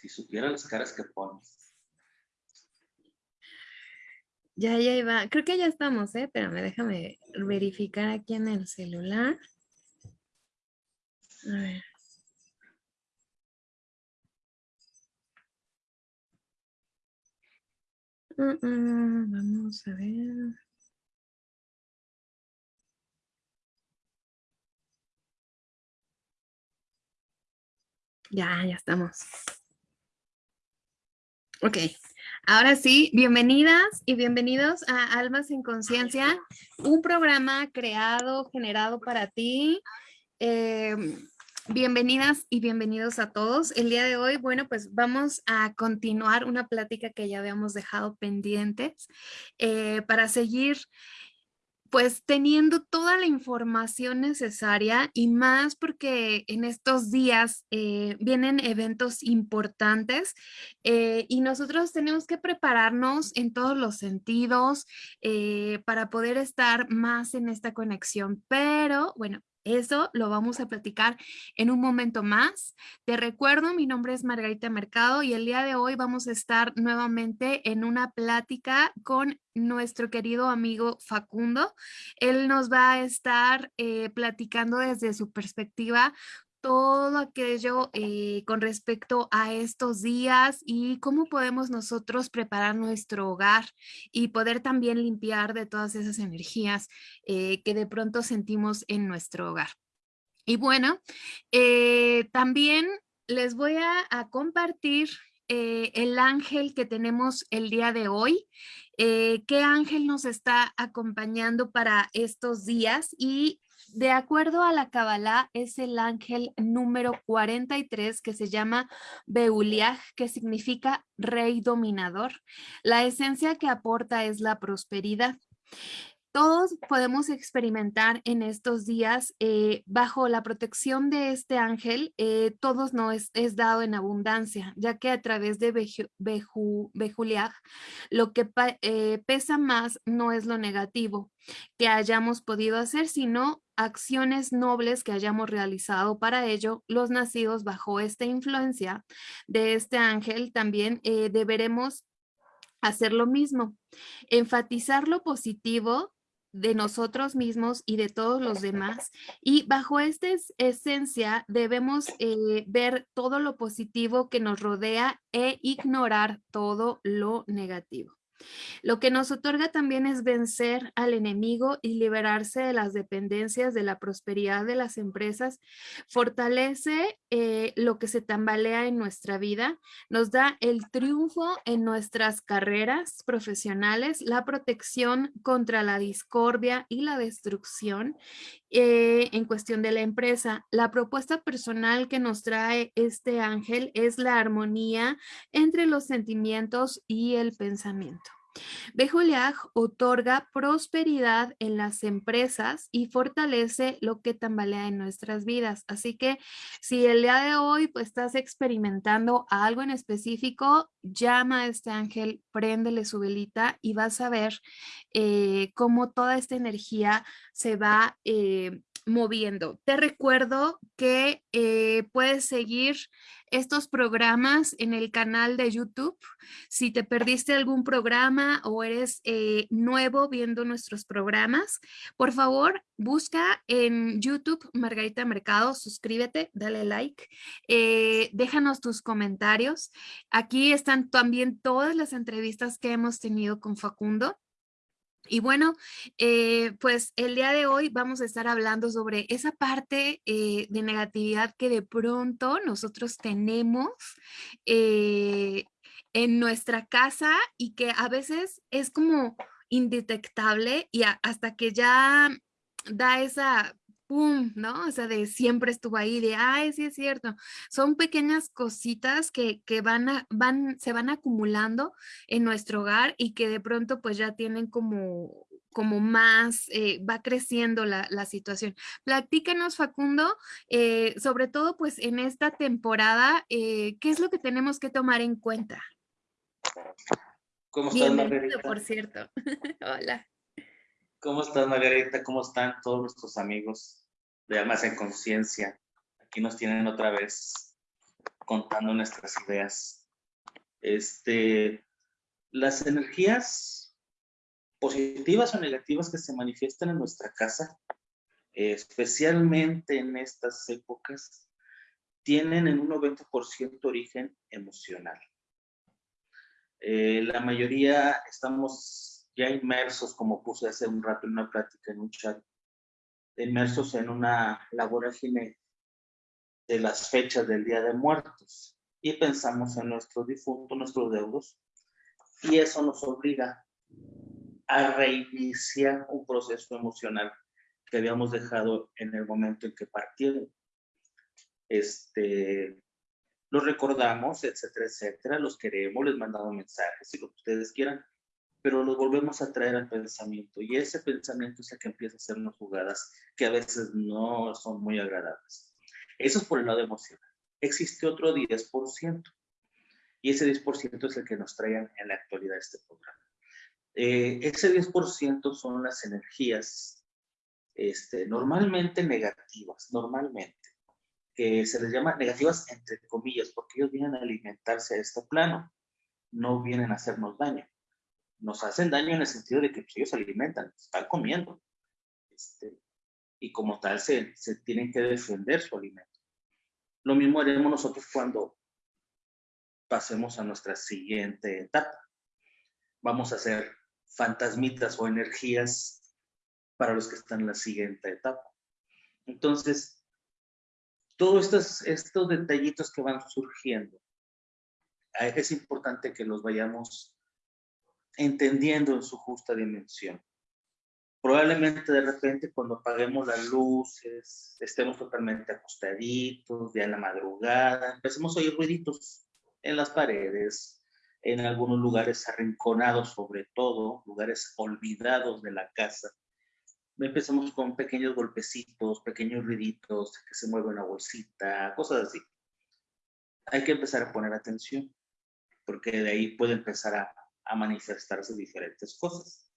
Si supiera las caras que pones. Ya, ya iba. Creo que ya estamos, ¿eh? Espérame, déjame verificar aquí en el celular. A ver. Mm, mm, vamos a ver. Ya, ya estamos. Ok, ahora sí, bienvenidas y bienvenidos a Almas en Conciencia, un programa creado, generado para ti. Em, bienvenidas y bienvenidos a todos. El día de hoy, bueno, pues vamos a continuar una plática que ya habíamos dejado pendientes eh, para seguir pues teniendo toda la información necesaria y más porque en estos días eh, vienen eventos importantes eh, y nosotros tenemos que prepararnos en todos los sentidos eh, para poder estar más en esta conexión. Pero bueno, eso lo vamos a platicar en un momento más. Te recuerdo, mi nombre es Margarita Mercado y el día de hoy vamos a estar nuevamente en una plática con nuestro querido amigo Facundo. Él nos va a estar eh, platicando desde su perspectiva todo aquello eh, con respecto a estos días y cómo podemos nosotros preparar nuestro hogar y poder también limpiar de todas esas energías eh, que de pronto sentimos en nuestro hogar. Y bueno, eh, también les voy a, compartir el ángel que tenemos el día de hoy. ¿Qué ángel nos está acompañando para estos días? Y de acuerdo a la Kabbalah, es el ángel número 43 que se llama Beuliah, que significa rey dominador. La esencia que aporta es la prosperidad todos podemos experimentar en estos días eh, bajo la protección de este ángel, eh, todos no es, dado en abundancia, ya que a través de Bejuliaj lo que eh, pesa más no es lo negativo que hayamos podido hacer, sino acciones nobles que hayamos realizado para ello, los nacidos bajo esta influencia de este ángel también deberemos hacer lo mismo, enfatizar lo positivo de nosotros mismos y de todos los demás. Y bajo esta esencia debemos eh, ver todo lo positivo que nos rodea e ignorar todo lo negativo. Lo que nos otorga también es vencer al enemigo y liberarse de las dependencias de la prosperidad de las empresas. Fortalece eh, lo que se tambalea en nuestra vida. Nos da el triunfo en nuestras carreras profesionales, la protección contra la discordia y la destrucción eh, en cuestión de la empresa. La propuesta personal que nos trae este ángel es la armonía entre los sentimientos y el pensamiento. Bejuliaj otorga prosperidad en las empresas y fortalece lo que tambalea en nuestras vidas. Así que si el día de hoy pues, estás experimentando algo en específico, llama a este ángel, préndele su velita y vas a ver eh, cómo toda esta energía se va eh, moviendo. Te recuerdo que eh, puedes seguir estos programas en el canal de YouTube. Si te perdiste algún programa o eres eh, nuevo viendo nuestros programas, por favor, busca en YouTube Margarita Mercado, suscríbete, dale like, eh, déjanos tus comentarios. Aquí están también todas las entrevistas que hemos tenido con Facundo. Y bueno, eh, pues el día de hoy vamos a estar hablando sobre esa parte eh, de negatividad que de pronto nosotros tenemos eh, en nuestra casa y que a veces es como indetectable y hasta que ya da esa pum, ¿no? O sea, de siempre estuvo ahí, de, ay, sí es cierto. Son pequeñas cositas que, van, a, van, se van acumulando en nuestro hogar y que de pronto pues ya tienen como como más, eh, va creciendo la, situación. Platícanos, Facundo, eh, sobre todo pues en esta temporada, eh, ¿qué es lo que tenemos que tomar en cuenta? ¿Cómo estás, Margarita? por cierto. Hola. ¿Cómo estás, Margarita? ¿Cómo están todos nuestros amigos de Almas en Conciencia? Aquí nos tienen otra vez contando nuestras ideas. Este, las energías positivas o negativas que se manifiestan en nuestra casa, especialmente en estas épocas, tienen en un 90% origen emocional. Eh, la mayoría estamos ya inmersos, como puse hace un rato en una plática en un chat, inmersos en una laboración de las fechas del Día de Muertos. Y pensamos en nuestros difuntos, nuestros deudos, y eso nos obliga a reiniciar un proceso emocional que habíamos dejado en el momento en que partieron. Este, los recordamos, etcétera, etcétera, los queremos, les mandamos mensajes y lo que ustedes quieran, pero los volvemos a traer al pensamiento y ese pensamiento es el que empieza a hacernos jugadas que a veces no son muy agradables. Eso es por el lado emocional. Existe otro 10% y ese 10% es el que nos traen en la actualidad este programa. Eh, ese 10% son las energías este, normalmente negativas, normalmente, que se les llama negativas entre comillas, porque ellos vienen a alimentarse a este plano, no vienen a hacernos daño. Nos hacen daño en el sentido de que pues, ellos se alimentan, están comiendo. Este, y como tal se, tienen que defender su alimento. Lo mismo haremos nosotros cuando pasemos a nuestra siguiente etapa. Vamos a hacer fantasmitas o energías para los que están en la siguiente etapa. Entonces, todos estos, estos detallitos que van surgiendo, eh, es importante que los vayamos entendiendo en su justa dimensión. Probablemente de repente cuando apaguemos las luces, estemos totalmente acostaditos, ya en la madrugada, empecemos a oír ruiditos en las paredes, en algunos lugares arrinconados sobre todo, lugares olvidados de la casa. Empezamos con pequeños golpecitos, pequeños ruiditos, que se mueve una bolsita, cosas así. Hay que empezar a poner atención, porque de ahí puede empezar a, a manifestarse diferentes cosas.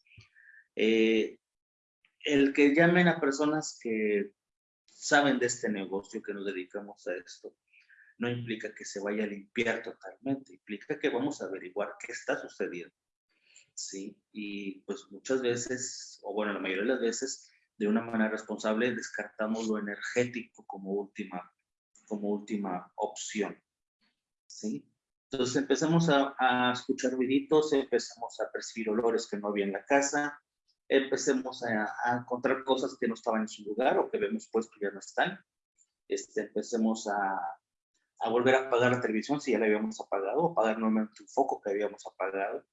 Eh, el que llamen a personas que saben de este negocio, que nos dedicamos a esto, no implica que se vaya a limpiar totalmente, implica que vamos a averiguar qué está sucediendo. ¿sí? Y pues muchas veces, o bueno, la mayoría de las veces, de una manera responsable, descartamos lo energético como última, como última opción. ¿sí? Entonces empezamos a, a escuchar ruiditos, empezamos a percibir olores que no había en la casa, empecemos a, encontrar cosas que no estaban en su lugar o que vemos puesto ya no están. Este, empecemos a, a volver a apagar la televisión si ya la habíamos apagado, apagar nuevamente un foco que habíamos apagado.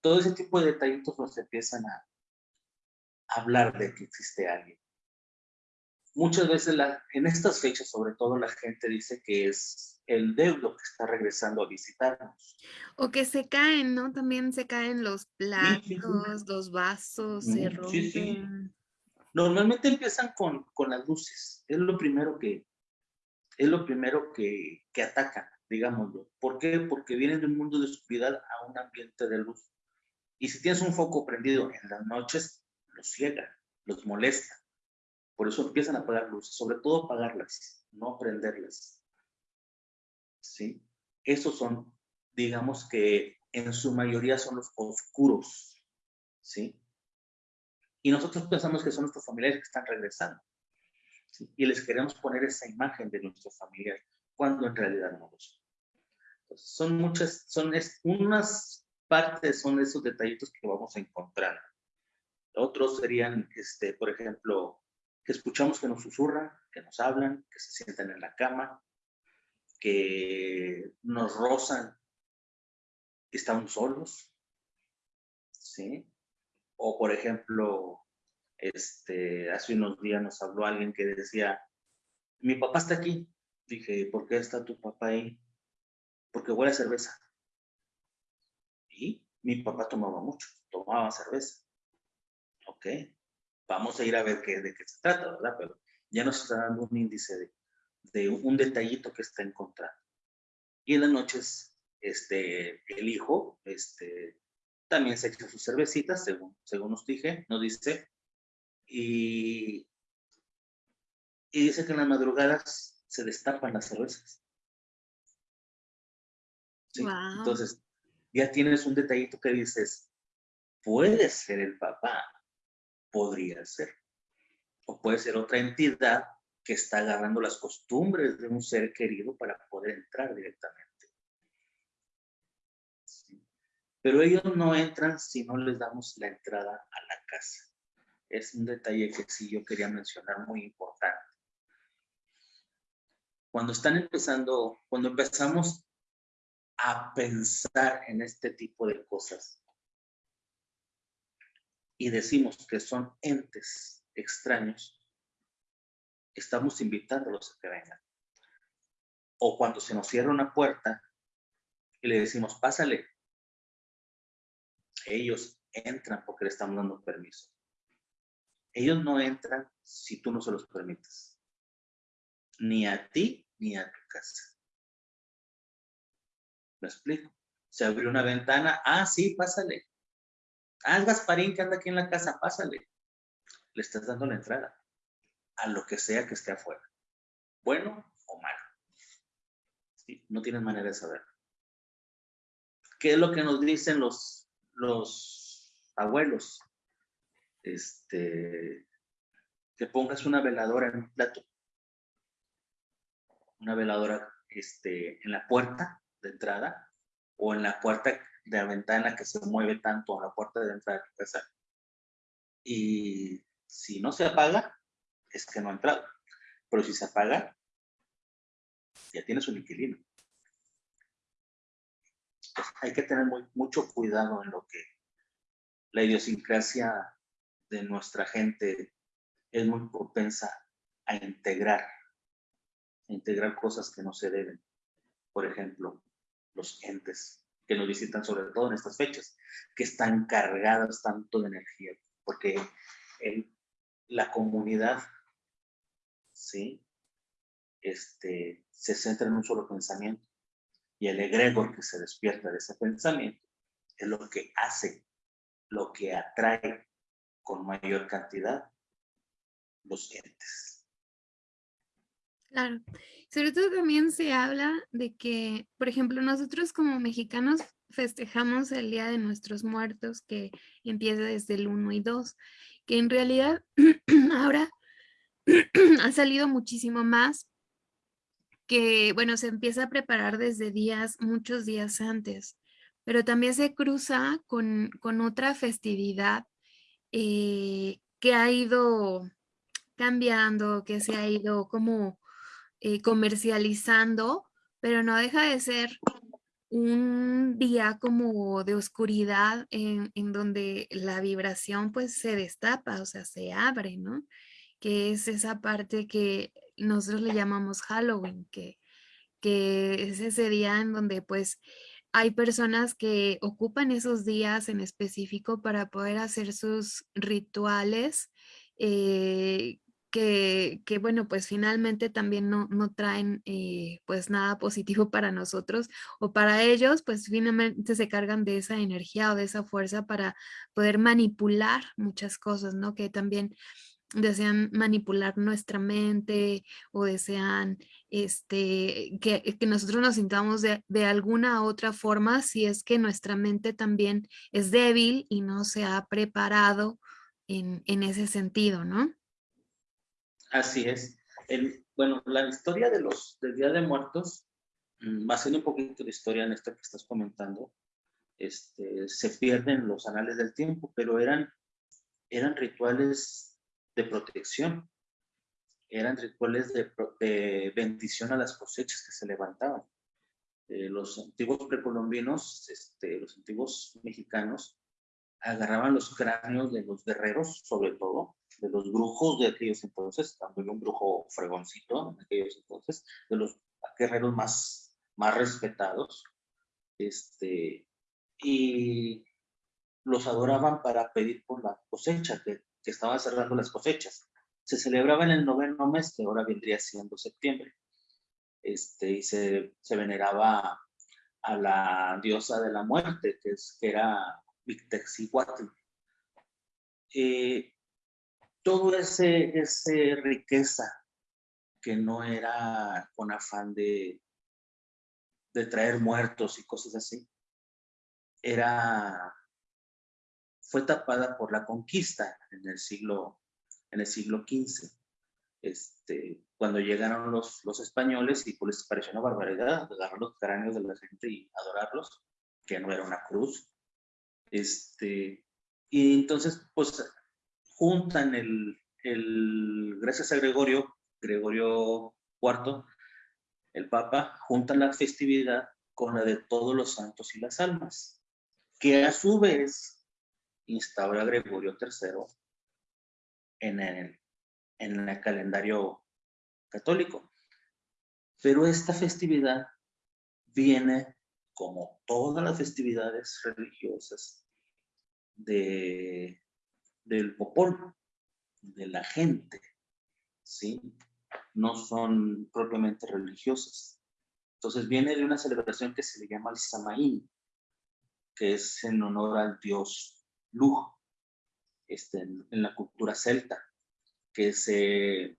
Todo ese tipo de detallitos nos empiezan a hablar de que existe alguien. Muchas veces la, en estas fechas, sobre todo, la gente dice que es el deudo que está regresando a visitarnos. O que se caen, ¿no? También se caen los platos, los vasos, se rompen. Normalmente empiezan con, con, las luces. Es lo primero que, es lo primero que, que atacan, digámoslo. ¿Por qué? Porque vienen de un mundo de oscuridad a un ambiente de luz. Y si tienes un foco prendido en las noches, los ciega, los molesta. Por eso empiezan a apagar luces, sobre todo apagarlas, no prenderlas. ¿Sí? Esos son, digamos que en su mayoría son los oscuros. ¿Sí? Y nosotros pensamos que son nuestros familiares que están regresando. Y les queremos poner esa imagen de nuestro familiar, cuando en realidad no lo son. son muchas, son unas partes, son esos detallitos que vamos a encontrar. Otros serían, este, por ejemplo, que escuchamos que nos susurran, que nos hablan, que se sientan en la cama, que nos rozan, estamos solos, ¿sí? O por ejemplo, este, hace unos días nos habló alguien que decía, mi papá está aquí. Dije, ¿por qué está tu papá ahí? Porque huele a cerveza. Y mi papá tomaba mucho, tomaba cerveza. Ok, vamos a ir a ver qué, de qué se trata, ¿verdad? Pero ya nos está dando un índice de, de un detallito que está encontrando. Y en las noches, este, el hijo, este, también se echa sus cervecitas, según, según nos dije, nos dice, y, y dice que en las madrugadas se destapan las cervezas. Entonces, ya tienes un detallito que dices, puede ser el papá, podría ser. O puede ser otra entidad que está agarrando las costumbres de un ser querido para poder entrar directamente. Pero ellos no entran si no les damos la entrada a la casa. Es un detalle que sí yo quería mencionar muy importante. Cuando están empezando, cuando empezamos a pensar en este tipo de cosas y decimos que son entes extraños, estamos invitándolos a que vengan. O cuando se nos cierra una puerta y le decimos, pásale, ellos entran porque le estamos dando permiso. Ellos no entran si tú no se los permites. Ni a ti ni a tu casa. ¿Me explico? Se abrió una ventana. Ah, sí, pásale. Ah, Gasparín que anda aquí en la casa, pásale. Le estás dando la entrada a lo que sea que esté afuera. Bueno o malo. No tienes manera de saber. ¿Qué es lo que nos dicen los, los abuelos? Este, que pongas una veladora en un plato. Una veladora este, en la puerta de entrada o en la puerta de la ventana que se mueve tanto a la puerta de entrada de casa. Y si no se apaga, es que no ha entrado. Pero si se apaga, ya tienes un inquilino. hay que tener mucho cuidado en lo que la idiosincrasia de nuestra gente es muy propensa a integrar, a integrar cosas que no se deben. Por ejemplo, los entes que nos visitan sobre todo en estas fechas, que están cargadas tanto de energía, porque la comunidad, ¿sí? Este, se centra en un solo pensamiento y el egregor que se despierta de ese pensamiento es lo que hace, lo que atrae con mayor cantidad los entes. Claro. Sobre todo también se habla de que, por ejemplo, nosotros como mexicanos festejamos el Día de Nuestros Muertos que empieza desde el 1 y 2, que en realidad ahora ha salido muchísimo más que, bueno, se empieza a preparar desde días, muchos días antes, pero también se cruza con, con otra festividad eh, que ha ido cambiando, que se ha ido como eh, comercializando, pero no deja de ser un día como de oscuridad en, donde la vibración pues se destapa, o sea, se abre, ¿no? Que es esa parte que nosotros le llamamos Halloween, que, que es ese día en donde pues hay personas que ocupan esos días en específico para poder hacer sus rituales eh, que, bueno, pues finalmente también no, no traen eh, pues nada positivo para nosotros o para ellos, pues finalmente se cargan de esa energía o de esa fuerza para poder manipular muchas cosas, ¿no? Que también desean manipular nuestra mente o desean este, que, que nosotros nos sintamos de, de, alguna otra forma si es que nuestra mente también es débil y no se ha preparado en, en ese sentido, ¿no? Así es. El, bueno, la historia de los del Día de Muertos, va mm, siendo un poquito de historia en esto que estás comentando, este, se pierden los anales del tiempo, pero eran, eran rituales de protección, eran rituales de, bendición a las cosechas que se levantaban. Eh, los antiguos precolombinos, este, los antiguos mexicanos, agarraban los cráneos de los guerreros, sobre todo, de los brujos de aquellos entonces, también un brujo fregoncito en aquellos entonces, de los guerreros más, más respetados, este, y los adoraban para pedir por la cosecha, que, que estaban cerrando las cosechas. Se celebraba en el noveno mes, que ahora vendría siendo septiembre, este, y se, se veneraba a la diosa de la muerte, que, es, que era Victexihuatl. Eh, todo ese, ese riqueza que no era con afán de, de traer muertos y cosas así, era, fue tapada por la conquista en el siglo, en el siglo XV. Este, cuando llegaron los, los españoles y pues les pareció una barbaridad agarrar los cráneos de la gente y adorarlos, que no era una cruz. Este, y entonces, pues, juntan el, el, gracias a Gregorio, Gregorio IV, el Papa, juntan la festividad con la de todos los santos y las almas, que a su vez instaura Gregorio III en el, en el calendario católico. Pero esta festividad viene, como todas las festividades religiosas, de, del popolo, de la gente, ¿sí? No son propiamente religiosas. Entonces viene de una celebración que se le llama el Samaín, que es en honor al dios Lu, este, en, la cultura celta, que, se,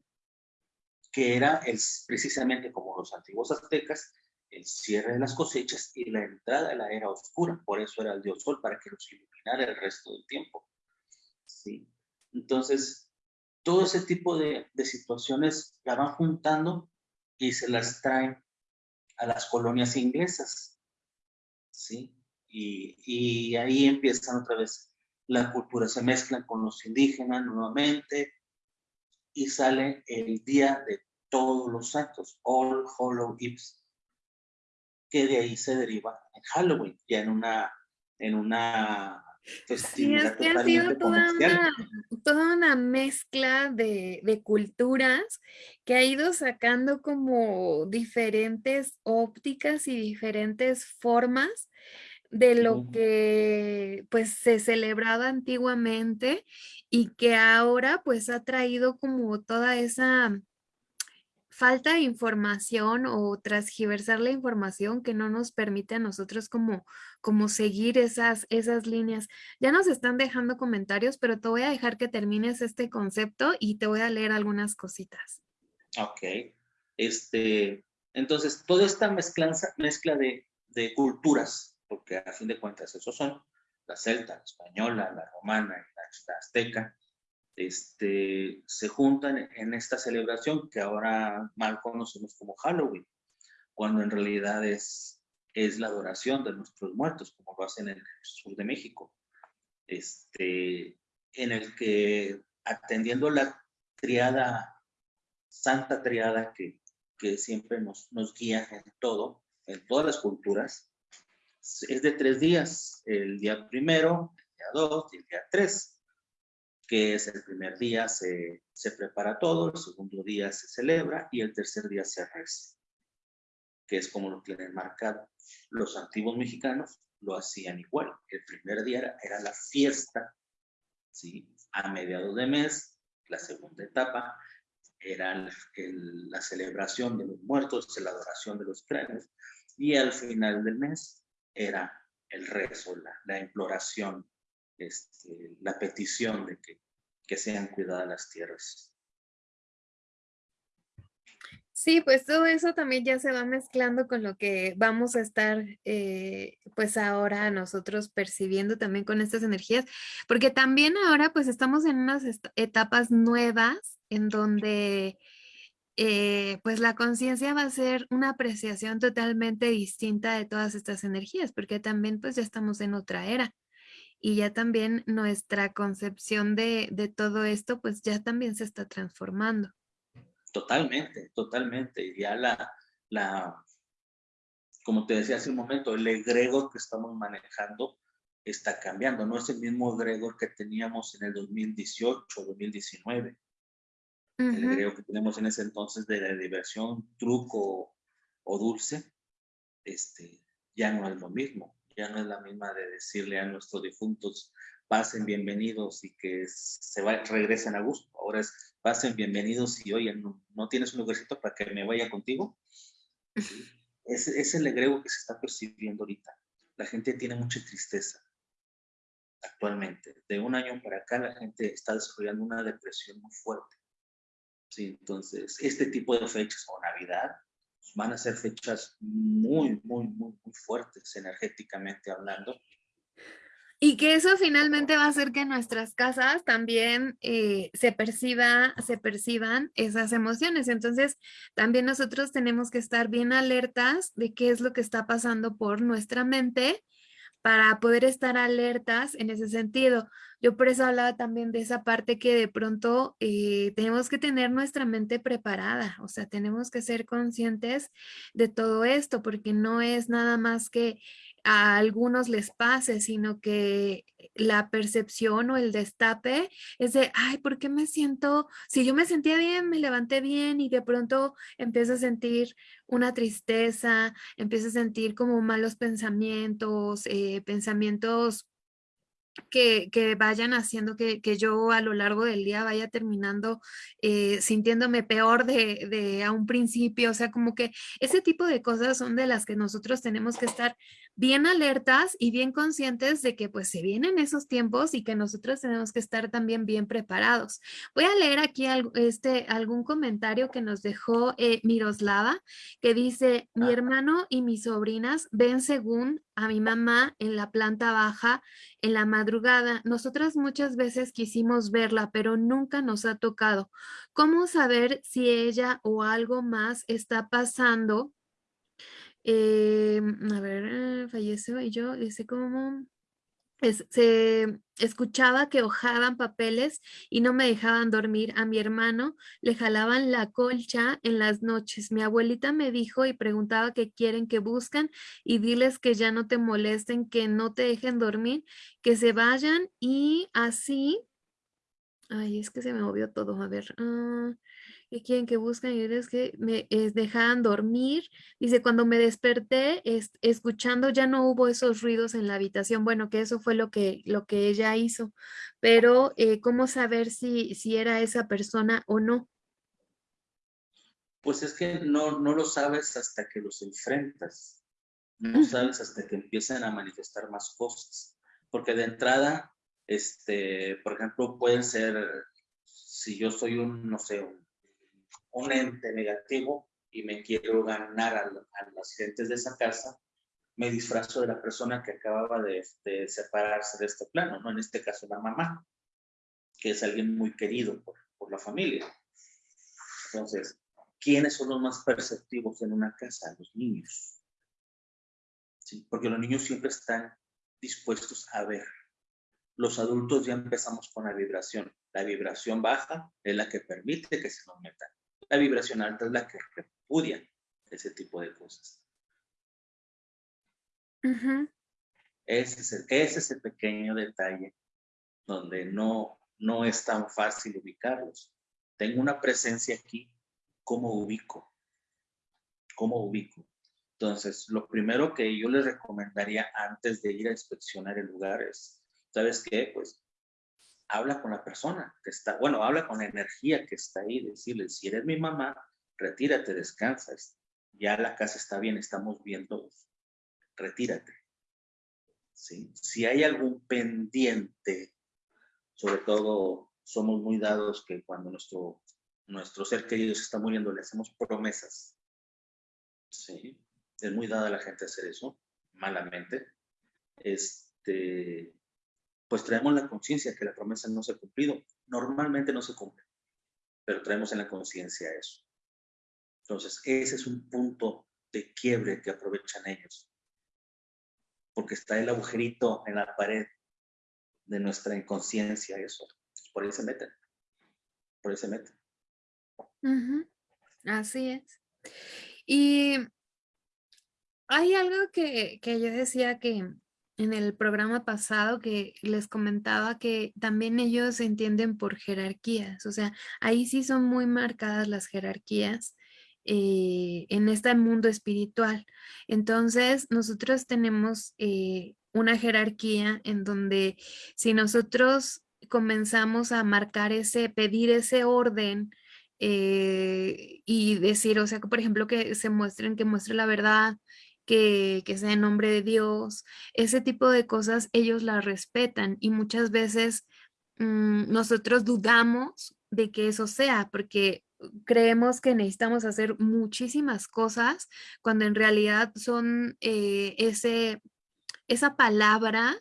que era el, precisamente como los antiguos aztecas, el cierre de las cosechas y la entrada de la era oscura. Por eso era el dios sol, para que los iluminara el resto del tiempo. ¿sí? Entonces, todo ese tipo de, situaciones la van juntando y se las traen a las colonias inglesas. ¿sí? Y, y ahí empiezan otra vez la cultura, se mezclan con los indígenas nuevamente y sale el día de todos los santos, All Hollow Eves, que de ahí se deriva en Halloween, ya en una, en una Sí, es que ha sido toda una, toda una, mezcla de, de, culturas que ha ido sacando como diferentes ópticas y diferentes formas de lo que pues se celebraba antiguamente y que ahora pues ha traído como toda esa falta de información o transgiversar la información que no nos permite a nosotros como, como seguir esas, esas líneas. Ya nos están dejando comentarios, pero te voy a dejar que termines este concepto y te voy a leer algunas cositas. Ok. Este, entonces, toda esta mezclanza, mezcla de, de culturas, porque a fin de cuentas esos son la celta, la española, la romana la azteca, este, se juntan en esta celebración que ahora mal conocemos como Halloween, cuando en realidad es, es la adoración de nuestros muertos, como lo hacen en el sur de México, este, en el que atendiendo la triada, santa triada que, que siempre nos, nos guía en todo, en todas las culturas, es de tres días, el día primero, el día dos y el día tres que es el primer día se, se prepara todo, el segundo día se celebra y el tercer día se reza, que es como lo tienen marcado. Los antiguos mexicanos lo hacían igual. El primer día era, la fiesta, ¿sí? A mediados de mes, la segunda etapa era la celebración de los muertos, la adoración de los cráneos, y al final del mes era el rezo, la, la imploración este, la petición de que, que sean cuidadas las tierras. Sí, pues todo eso también ya se va mezclando con lo que vamos a estar, eh, pues ahora nosotros percibiendo también con estas energías, porque también ahora pues estamos en unas etapas nuevas en donde eh, pues la conciencia va a ser una apreciación totalmente distinta de todas estas energías, porque también pues ya estamos en otra era y ya también nuestra concepción de, de, todo esto, pues ya también se está transformando. Totalmente, totalmente. Ya la, la, como te decía hace un momento, el egregor que estamos manejando está cambiando. No es el mismo egregor que teníamos en el 2018, 2019. El egregor que tenemos en ese entonces de la diversión, truco o dulce, este, ya no es lo mismo ya no es la misma de decirle a nuestros difuntos, pasen bienvenidos y que se va, regresen a gusto. Ahora es, pasen bienvenidos y oye, no, tienes un lugarcito para que me vaya contigo. Es, es el egrego que se está percibiendo ahorita. La gente tiene mucha tristeza actualmente. De un año para acá la gente está desarrollando una depresión muy fuerte. Sí, entonces, este tipo de fechas o Navidad van a ser fechas muy, muy, muy, muy fuertes energéticamente hablando. Y que eso finalmente va a hacer que nuestras casas también eh, se, perciba, se perciban esas emociones. Entonces, también nosotros tenemos que estar bien alertas de qué es lo que está pasando por nuestra mente para poder estar alertas en ese sentido. Yo por eso hablaba también de esa parte que de pronto eh, tenemos que tener nuestra mente preparada, o sea, tenemos que ser conscientes de todo esto, porque no es nada más que a algunos les pase, sino que la percepción o el destape es de, ay, ¿por qué me siento? Si yo me sentía bien, me levanté bien y de pronto empiezo a sentir una tristeza, empiezo a sentir como malos pensamientos, eh, pensamientos que, vayan haciendo que, yo a lo largo del día vaya terminando eh, sintiéndome peor de, de, a un principio, o sea, como que ese tipo de cosas son de las que nosotros tenemos que estar bien alertas y bien conscientes de que pues se vienen esos tiempos y que nosotros tenemos que estar también bien preparados. Voy a leer aquí este, algún comentario que nos dejó eh, Miroslava, que dice, mi hermano y mis sobrinas ven según a mi mamá en la planta baja en la madrugada. Nosotras muchas veces quisimos verla, pero nunca nos ha tocado. ¿Cómo saber si ella o algo más está pasando? Eh, a ver, falleció y yo dice como se escuchaba que hojaban papeles y no me dejaban dormir. A mi hermano le jalaban la colcha en las noches. Mi abuelita me dijo y preguntaba qué quieren que buscan y diles que ya no te molesten, que no te dejen dormir, que se vayan y así. Ay, es que se me movió todo. A ver. Ah, ¿Qué quieren que buscan? Y es que me dejaban dormir. Dice, cuando me desperté, escuchando, ya no hubo esos ruidos en la habitación. Bueno, que eso fue lo que, lo que ella hizo. Pero, eh, ¿cómo saber si, si era esa persona o no? Pues es que no, no lo sabes hasta que los enfrentas. No sabes hasta que empiezan a manifestar más cosas. Porque de entrada, este, por ejemplo, pueden ser, si yo soy un, no sé, un un ente negativo y me quiero ganar a, las gentes de esa casa, me disfrazo de la persona que acababa de, separarse de este plano, ¿no? En este caso la mamá, que es alguien muy querido por, la familia. Entonces, ¿quiénes son los más perceptivos en una casa? Los niños. ¿Sí? Porque los niños siempre están dispuestos a ver. Los adultos ya empezamos con la vibración. La vibración baja es la que permite que se nos metan. La vibración alta es la que repudia ese tipo de cosas. ese, es el, ese es el pequeño detalle donde no, no es tan fácil ubicarlos. Tengo una presencia aquí, ¿cómo ubico? ¿Cómo ubico? Entonces, lo primero que yo les recomendaría antes de ir a inspeccionar el lugar es, ¿sabes qué? Pues habla con la persona que está, bueno, habla con la energía que está ahí, decirle, si eres mi mamá, retírate, descansa, ya la casa está bien, estamos bien todos, retírate. ¿Sí? Si hay algún pendiente, sobre todo somos muy dados que cuando nuestro, nuestro ser querido se está muriendo le hacemos promesas. ¿Sí? Es muy dada la gente hacer eso, malamente. Este, pues traemos la conciencia que la promesa no se ha cumplido. Normalmente no se cumple, pero traemos en la conciencia eso. Entonces, ese es un punto de quiebre que aprovechan ellos. Porque está el agujerito en la pared de nuestra inconsciencia, eso. Por ahí se meten. Por ahí se meten. Así es. Y hay algo que, que yo decía que, en el programa pasado que les comentaba que también ellos entienden por jerarquías, o sea, ahí sí son muy marcadas las jerarquías eh, en este mundo espiritual. Entonces, nosotros tenemos eh, una jerarquía en donde si nosotros comenzamos a marcar ese, pedir ese orden, eh, y decir, o sea, por ejemplo, que se muestren, que muestre la verdad, que, sea en nombre de Dios, ese tipo de cosas ellos las respetan y muchas veces mm, nosotros dudamos de que eso sea, porque creemos que necesitamos hacer muchísimas cosas cuando en realidad son eh, ese, esa palabra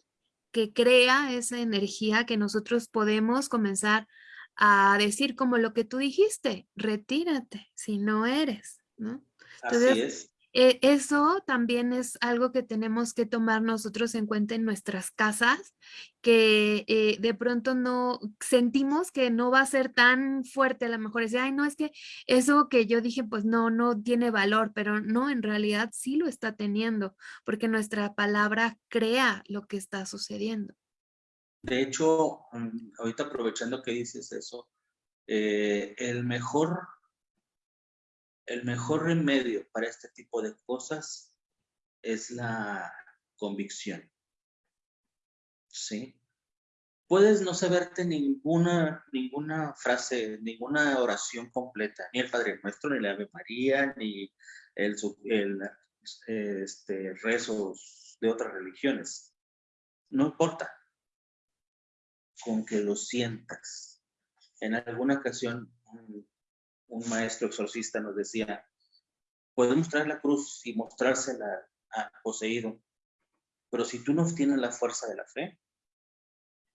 que crea esa energía que nosotros podemos comenzar a decir como lo que tú dijiste, retírate si no eres, ¿no? Así es. Eh, eso también es algo que tenemos que tomar nosotros en cuenta en nuestras casas, que eh, de pronto no sentimos que no va a ser tan fuerte, a lo mejor es, ay, no, es que eso que yo dije, pues no, no tiene valor, pero no, en realidad sí lo está teniendo, porque nuestra palabra crea lo que está sucediendo. De hecho, mm, ahorita aprovechando que dices eso, eh, el mejor el mejor remedio para este tipo de cosas es la convicción. ¿Sí? Puedes no saberte ninguna, ninguna frase, ninguna oración completa, ni el Padre Nuestro, ni la Ave María, ni el, el este, rezos de otras religiones. No importa. Con que lo sientas. En alguna ocasión, un maestro exorcista nos decía, podemos traer la cruz y mostrársela a poseído, pero si tú no tienes la fuerza de la fe,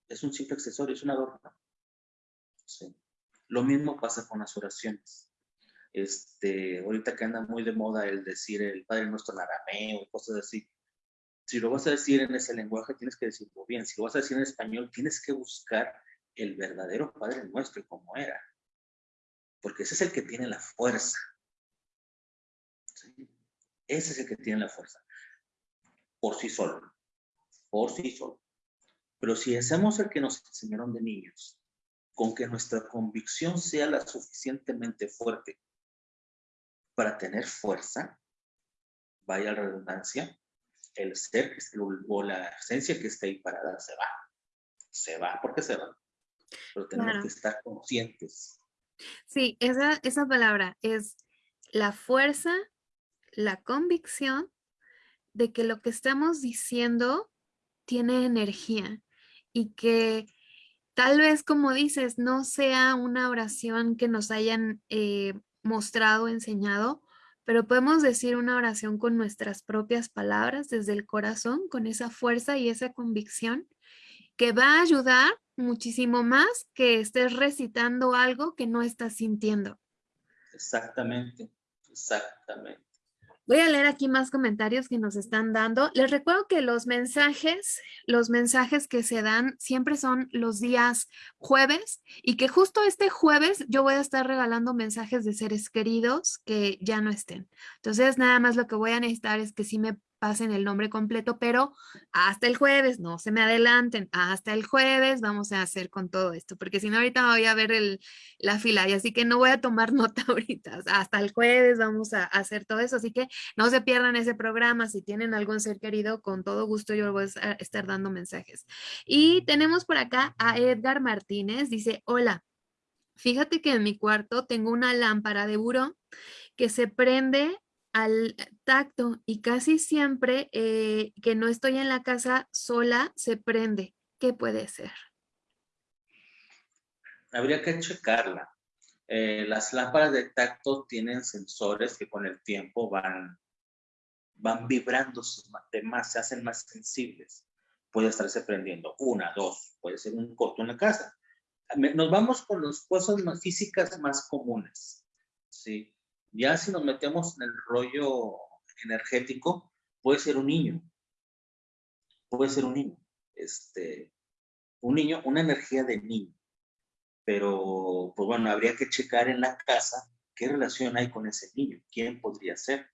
es un simple accesorio, es un adorno. Lo mismo pasa con las oraciones. Este, ahorita que anda muy de moda el decir el Padre Nuestro en arameo y cosas así. Si lo vas a decir en ese lenguaje, tienes que decirlo bien. Si lo vas a decir en español, tienes que buscar el verdadero Padre Nuestro y cómo era porque ese es el que tiene la fuerza. Ese es el que tiene la fuerza. Por sí solo. Por sí solo. Pero si hacemos el que nos enseñaron de niños, con que nuestra convicción sea la suficientemente fuerte para tener fuerza, vaya la redundancia, el ser o la esencia que está ahí parada se va. Se va porque se va. Pero tenemos que estar conscientes Sí, esa, esa palabra es la fuerza, la convicción de que lo que estamos diciendo tiene energía y que tal vez, como dices, no sea una oración que nos hayan eh, mostrado, enseñado, pero podemos decir una oración con nuestras propias palabras desde el corazón, con esa fuerza y esa convicción que va a ayudar muchísimo más que estés recitando algo que no estás sintiendo. Exactamente, exactamente. Voy a leer aquí más comentarios que nos están dando. Les recuerdo que los mensajes, los mensajes que se dan siempre son los días jueves y que justo este jueves yo voy a estar regalando mensajes de seres queridos que ya no estén. Entonces, nada más lo que voy a necesitar es que si me pasen el nombre completo, pero hasta el jueves, no se me adelanten, hasta el jueves vamos a hacer con todo esto, porque si no ahorita voy a ver la fila y así que no voy a tomar nota ahorita, hasta el jueves vamos a, hacer todo eso, así que no se pierdan ese programa, si tienen algún ser querido, con todo gusto yo voy a estar dando mensajes. Y tenemos por acá a Edgar Martínez, dice, hola, fíjate que en mi cuarto tengo una lámpara de buró que se prende al tacto y casi siempre eh, que no estoy en la casa sola se prende. ¿Qué puede ser? Habría que checarla. Eh, las lámparas de tacto tienen sensores que con el tiempo van, van vibrando más, se hacen más sensibles. Puede estarse prendiendo una, dos, puede ser un corto en la casa. Nos vamos con las cosas más físicas más comunes. ¿sí? Ya si nos metemos en el rollo energético, puede ser un niño. Puede ser un niño. Este, un niño, una energía de niño. Pero, pues bueno, habría que checar en la casa qué relación hay con ese niño. ¿Quién podría ser?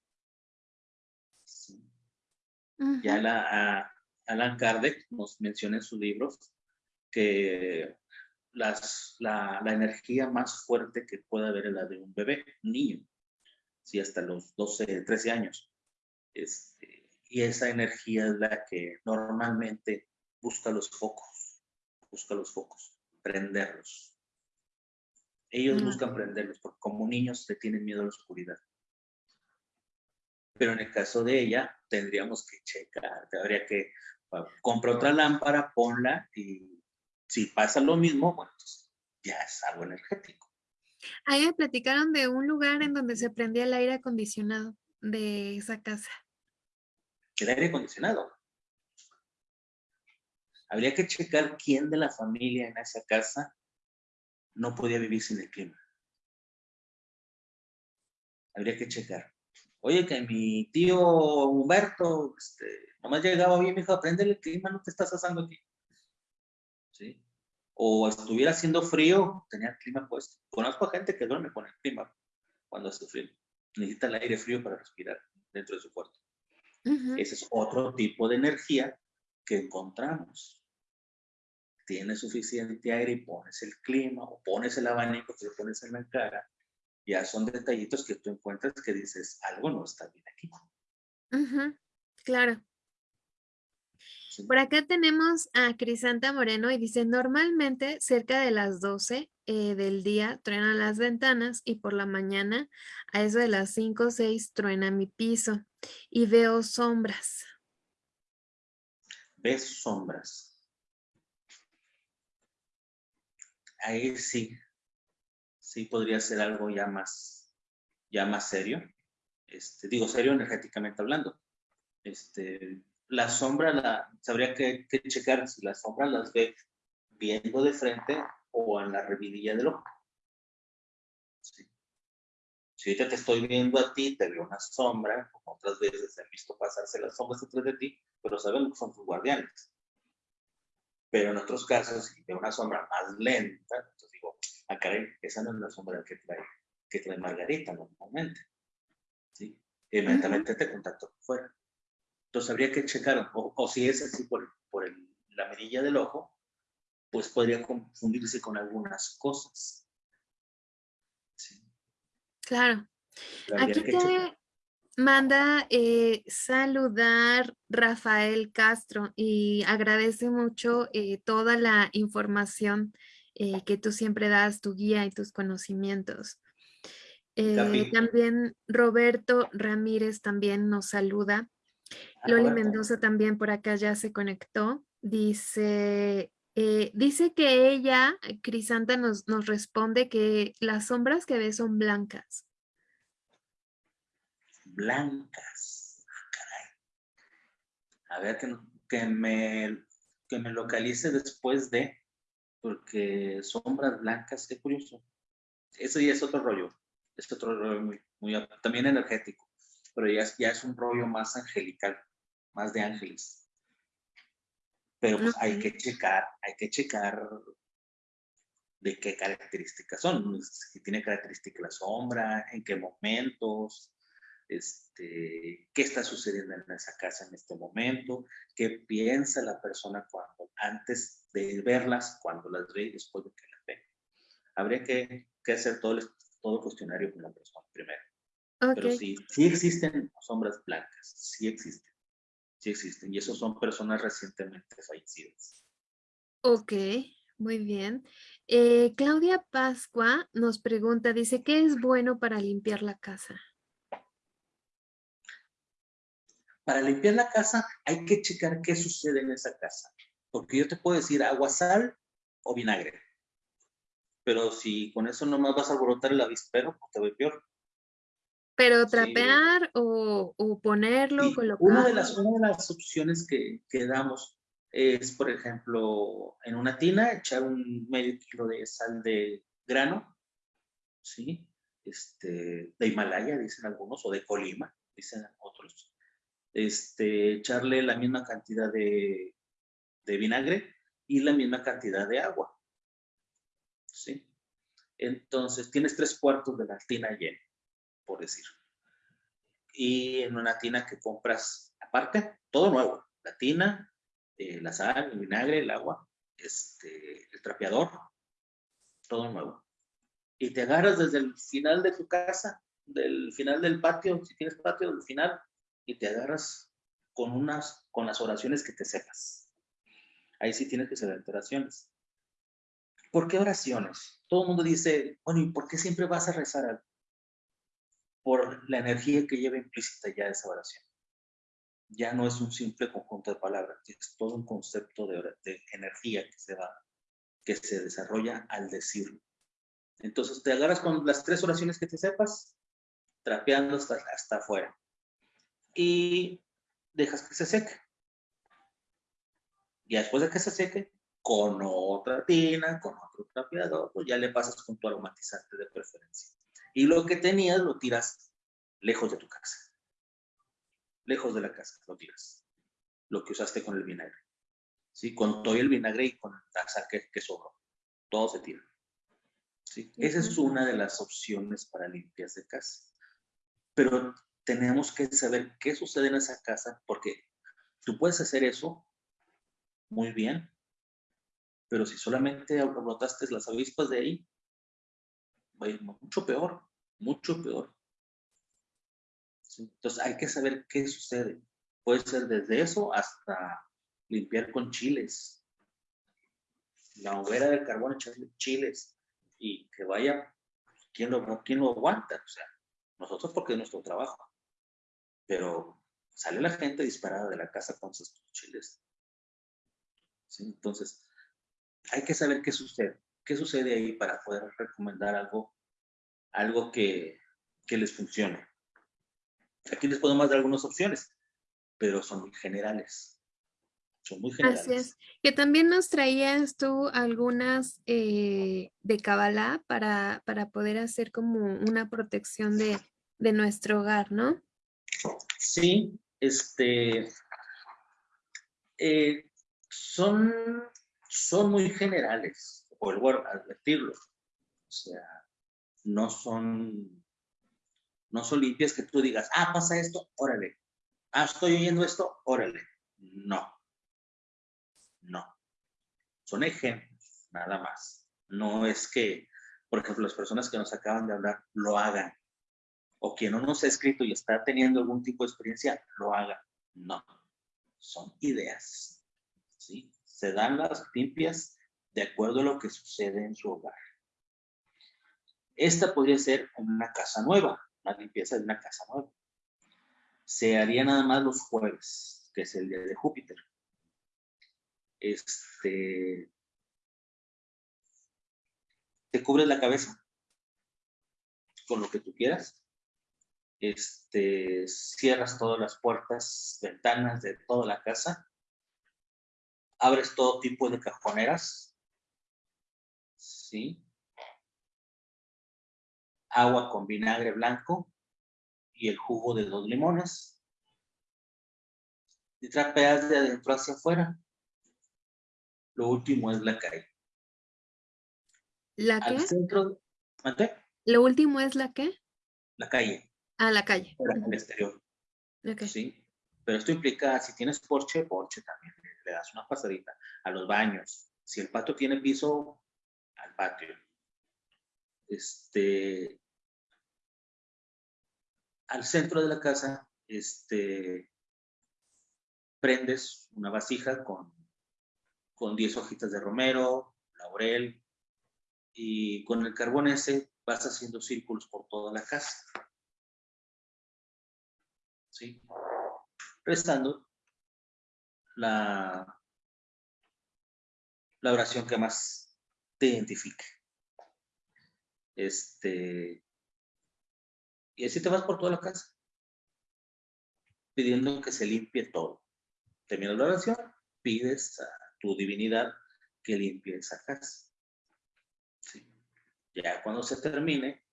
Ya la, Alan Kardec nos menciona en sus libros que las, la, la, energía más fuerte que puede haber es la de un bebé, un niño sí, hasta los 12, 13 años. Este, y esa energía es la que normalmente busca los focos, busca los focos, prenderlos. Ellos mm. buscan prenderlos porque como niños se tienen miedo a la oscuridad. Pero en el caso de ella, tendríamos que checar, habría que comprar otra lámpara, ponla y si pasa lo mismo, bueno, pues, ya es algo energético. Ahí me platicaron de un lugar en donde se prendía el aire acondicionado de esa casa. El aire acondicionado. Habría que checar quién de la familia en esa casa no podía vivir sin el clima. Habría que checar. Oye, que mi tío Humberto, este, nomás llegaba bien, me dijo, aprende el clima, no te estás asando aquí. ¿Sí? O estuviera haciendo frío, tenía el clima puesto. Conozco a gente que duerme con el clima cuando hace frío. Necesita el aire frío para respirar dentro de su cuarto. Ese es otro tipo de energía que encontramos. Tienes suficiente aire y pones el clima o pones el abanico que le pones en la cara ya son detallitos que tú encuentras que dices, algo no está bien aquí. claro. Por acá tenemos a Crisanta Moreno y dice, normalmente cerca de las 12 eh, del día truenan las ventanas y por la mañana a eso de las 5 o 6 truena mi piso y veo sombras. ¿Ves sombras? Ahí sí, sí podría ser algo ya más, ya más serio. Este, digo, serio energéticamente hablando. Este, la sombra, la, sabría que, checar si la sombra las ve viendo de frente o en la revidilla del ojo. Si ahorita te estoy viendo a ti, te veo una sombra, como otras veces he visto pasarse las sombras detrás de ti, pero sabemos que son tus guardianes. Pero en otros casos, si veo una sombra más lenta, entonces digo, ah, caray, esa no es la sombra que trae, que trae Margarita normalmente. ¿sí? Inmediatamente te contacto fuera. Entonces habría que checar, o, si es así por, por la medilla del ojo, pues podría confundirse con algunas cosas. ¿sí? Claro. Aquí te manda eh, saludar Rafael Castro y agradece mucho eh, toda la información eh, que tú siempre das, tu guía y tus conocimientos. También Roberto Ramírez también nos saluda. Ah, Loli Mendoza también por acá ya se conectó. Dice, eh, dice que ella, Crisanta, nos, nos responde que las sombras que ve son blancas. Blancas. Ah, A ver, que, que, me, que me localice después de porque sombras blancas, qué curioso. Eso ya es otro rollo, es otro rollo muy, muy también energético, pero ya, ya es un rollo más angelical, más de ángeles. Pero pues, hay que checar, hay que checar de qué características son, si tiene características la sombra, en qué momentos, este, qué está sucediendo en esa casa en este momento, qué piensa la persona cuando, antes de verlas, cuando las ve y después de que las ve. Habría que, que hacer todo el, todo el cuestionario con la persona primero. Pero sí, sí existen sombras blancas, sí existen, sí existen, y esos son personas recientemente fallecidas. Ok, muy bien. Eh, Claudia Pascua nos pregunta, dice, ¿qué es bueno para limpiar la casa? Para limpiar la casa hay que checar qué sucede en esa casa. Porque yo te puedo decir agua, sal o vinagre. Pero si con eso nomás vas a alborotar el avispero, pues te ve peor. Pero trapear o, ponerlo, colocar. Una de las, una de las opciones que, que, damos es, por ejemplo, en una tina echar un medio kilo de sal de grano, ¿sí? Este, de Himalaya, dicen algunos, o de Colima, dicen otros este, echarle la misma cantidad de, vinagre y la misma cantidad de agua. ¿Sí? Entonces, tienes tres cuartos de la tina llena, por decir. Y en una tina que compras aparte, todo nuevo. La tina, eh, la sal, el vinagre, el agua, este, el trapeador, todo nuevo. Y te agarras desde el final de tu casa, del final del patio, si tienes patio, del final, y te agarras con, unas, con las oraciones que te sepas. Ahí sí tienes que saber oraciones. ¿Por qué oraciones? Todo el mundo dice, bueno, ¿y por qué siempre vas a rezar algo? Por la energía que lleva implícita ya esa oración. Ya no es un simple conjunto de palabras, es todo un concepto de, de energía que se va, que se desarrolla al decirlo. Entonces te agarras con las tres oraciones que te sepas, trapeando hasta, hasta afuera. Y dejas que se seque. Y después de que se seque, con otra tina, con otro trapeador, pues ya le pasas con tu aromatizante de preferencia. Y lo que tenías lo tiras lejos de tu casa. Lejos de la casa lo tiras. Lo que usaste con el vinagre. ¿Sí? Con todo el vinagre y con la sal que, que sobró. Todo se tira. ¿Sí? Esa es una de las opciones para limpias de casa. Pero tenemos que saber qué sucede en esa casa porque tú puedes hacer eso muy bien, pero si solamente brotaste las avispas de ahí, mucho peor, mucho peor. Entonces hay que saber qué sucede. Puede ser desde eso hasta limpiar con chiles. La hoguera del carbón, echarle chiles y que vaya, ¿quién lo, quién lo aguanta? O sea, nosotros porque es nuestro trabajo. Pero sale la gente disparada de la casa con sus chiles. Entonces, hay que saber qué sucede. ¿Qué sucede ahí para poder recomendar algo, algo que, que les funcione? Aquí les podemos dar algunas opciones, pero son muy generales. Son muy generales. Así es. Que también nos traías tú algunas eh, de Kabbalah para, para poder hacer como una protección de, de nuestro hogar, ¿no? Sí, este, eh, son, son muy generales, vuelvo a advertirlo. O sea, no son, no son limpias que tú digas, ah, pasa esto, órale. Ah, estoy oyendo esto, órale. No. No. Son ejemplos, nada más. No es que, por ejemplo, las personas que nos acaban de hablar lo hagan o quien no nos ha escrito y está teniendo algún tipo de experiencia, lo haga. No, son ideas. ¿sí? Se dan las limpias de acuerdo a lo que sucede en su hogar. Esta podría ser una casa nueva, la limpieza de una casa nueva. Se haría nada más los jueves, que es el día de Júpiter. Este, te cubres la cabeza con lo que tú quieras este, cierras todas las puertas, ventanas de toda la casa, abres todo tipo de cajoneras, ¿sí? Agua con vinagre blanco y el jugo de dos limones. Y trapeas de adentro hacia afuera. Lo último es la calle. ¿La qué? Al centro, ¿Lo último es la qué? La calle. A la calle. en el exterior. Sí. Pero esto implica, si tienes porche, porche también. Le das una pasadita a los baños. Si el patio tiene piso, al patio. Este, al centro de la casa, este, prendes una vasija con, con 10 hojitas de romero, laurel, y con el carbón ese vas haciendo círculos por toda la casa. ¿sí? Restando la, la oración que más te identifique. Este, y así te vas por toda la casa, pidiendo que se limpie todo. Termina la oración, pides a tu divinidad que limpie esa casa. Ya cuando se termine,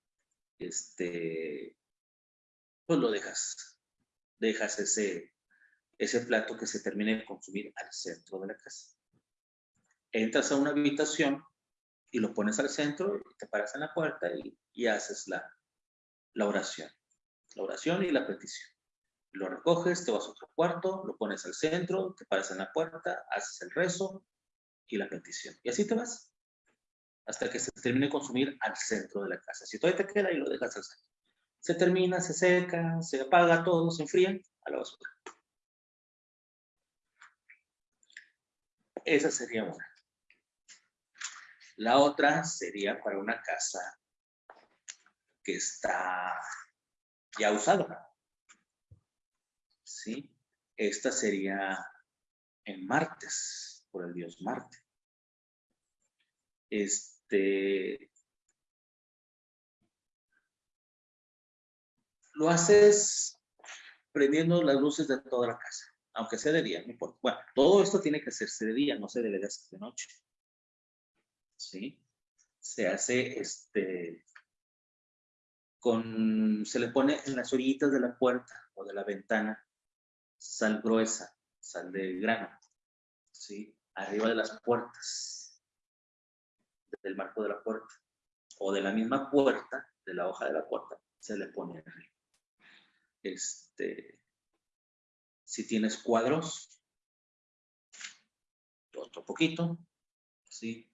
este, pues lo dejas dejas ese, ese plato que se termine de consumir al centro de la casa. Entras a una habitación y lo pones al centro, te paras en la puerta y, haces la, la oración. La oración y la petición. Lo recoges, te vas a otro cuarto, lo pones al centro, te paras en la puerta, haces el rezo y la petición. Y así te vas hasta que se termine de consumir al centro de la casa. Si todavía te queda, y lo dejas al centro se termina, se seca, se apaga todo, se enfría a la basura. Esa sería una. La otra sería para una casa que está ya usada. ¿Sí? Esta sería en martes, por el dios Marte. Este, lo haces prendiendo las luces de toda la casa, aunque sea de día, no importa. Bueno, todo esto tiene que hacerse de día, no se debe de hacer de noche. ¿Sí? Se hace este con, se le pone en las orillitas de la puerta o de la ventana sal gruesa, sal de grano, ¿sí? Arriba de las puertas, del marco de la puerta, o de la misma puerta, de la hoja de la puerta, se le pone arriba. Este, si tienes cuadros, otro poquito, ¿sí?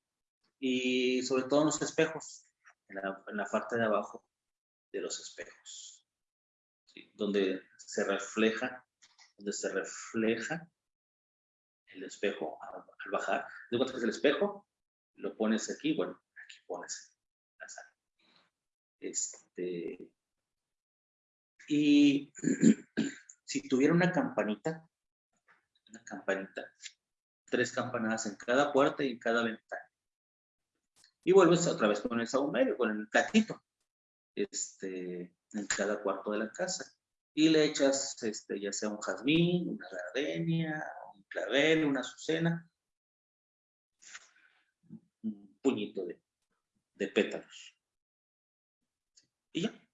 Y sobre todo en los espejos, en la, parte de abajo de los espejos, donde se refleja, donde se refleja el espejo al, bajar. De que es el espejo, lo pones aquí, bueno, aquí pones la sal. Este, y si tuviera una campanita, una campanita, tres campanadas en cada puerta y en cada ventana. Y vuelves otra vez con el saumerio, con el platito, este, en cada cuarto de la casa. Y le echas, este, ya sea un jazmín, una gardenia, un clavel, una azucena, un puñito de, de pétalos. Y ya.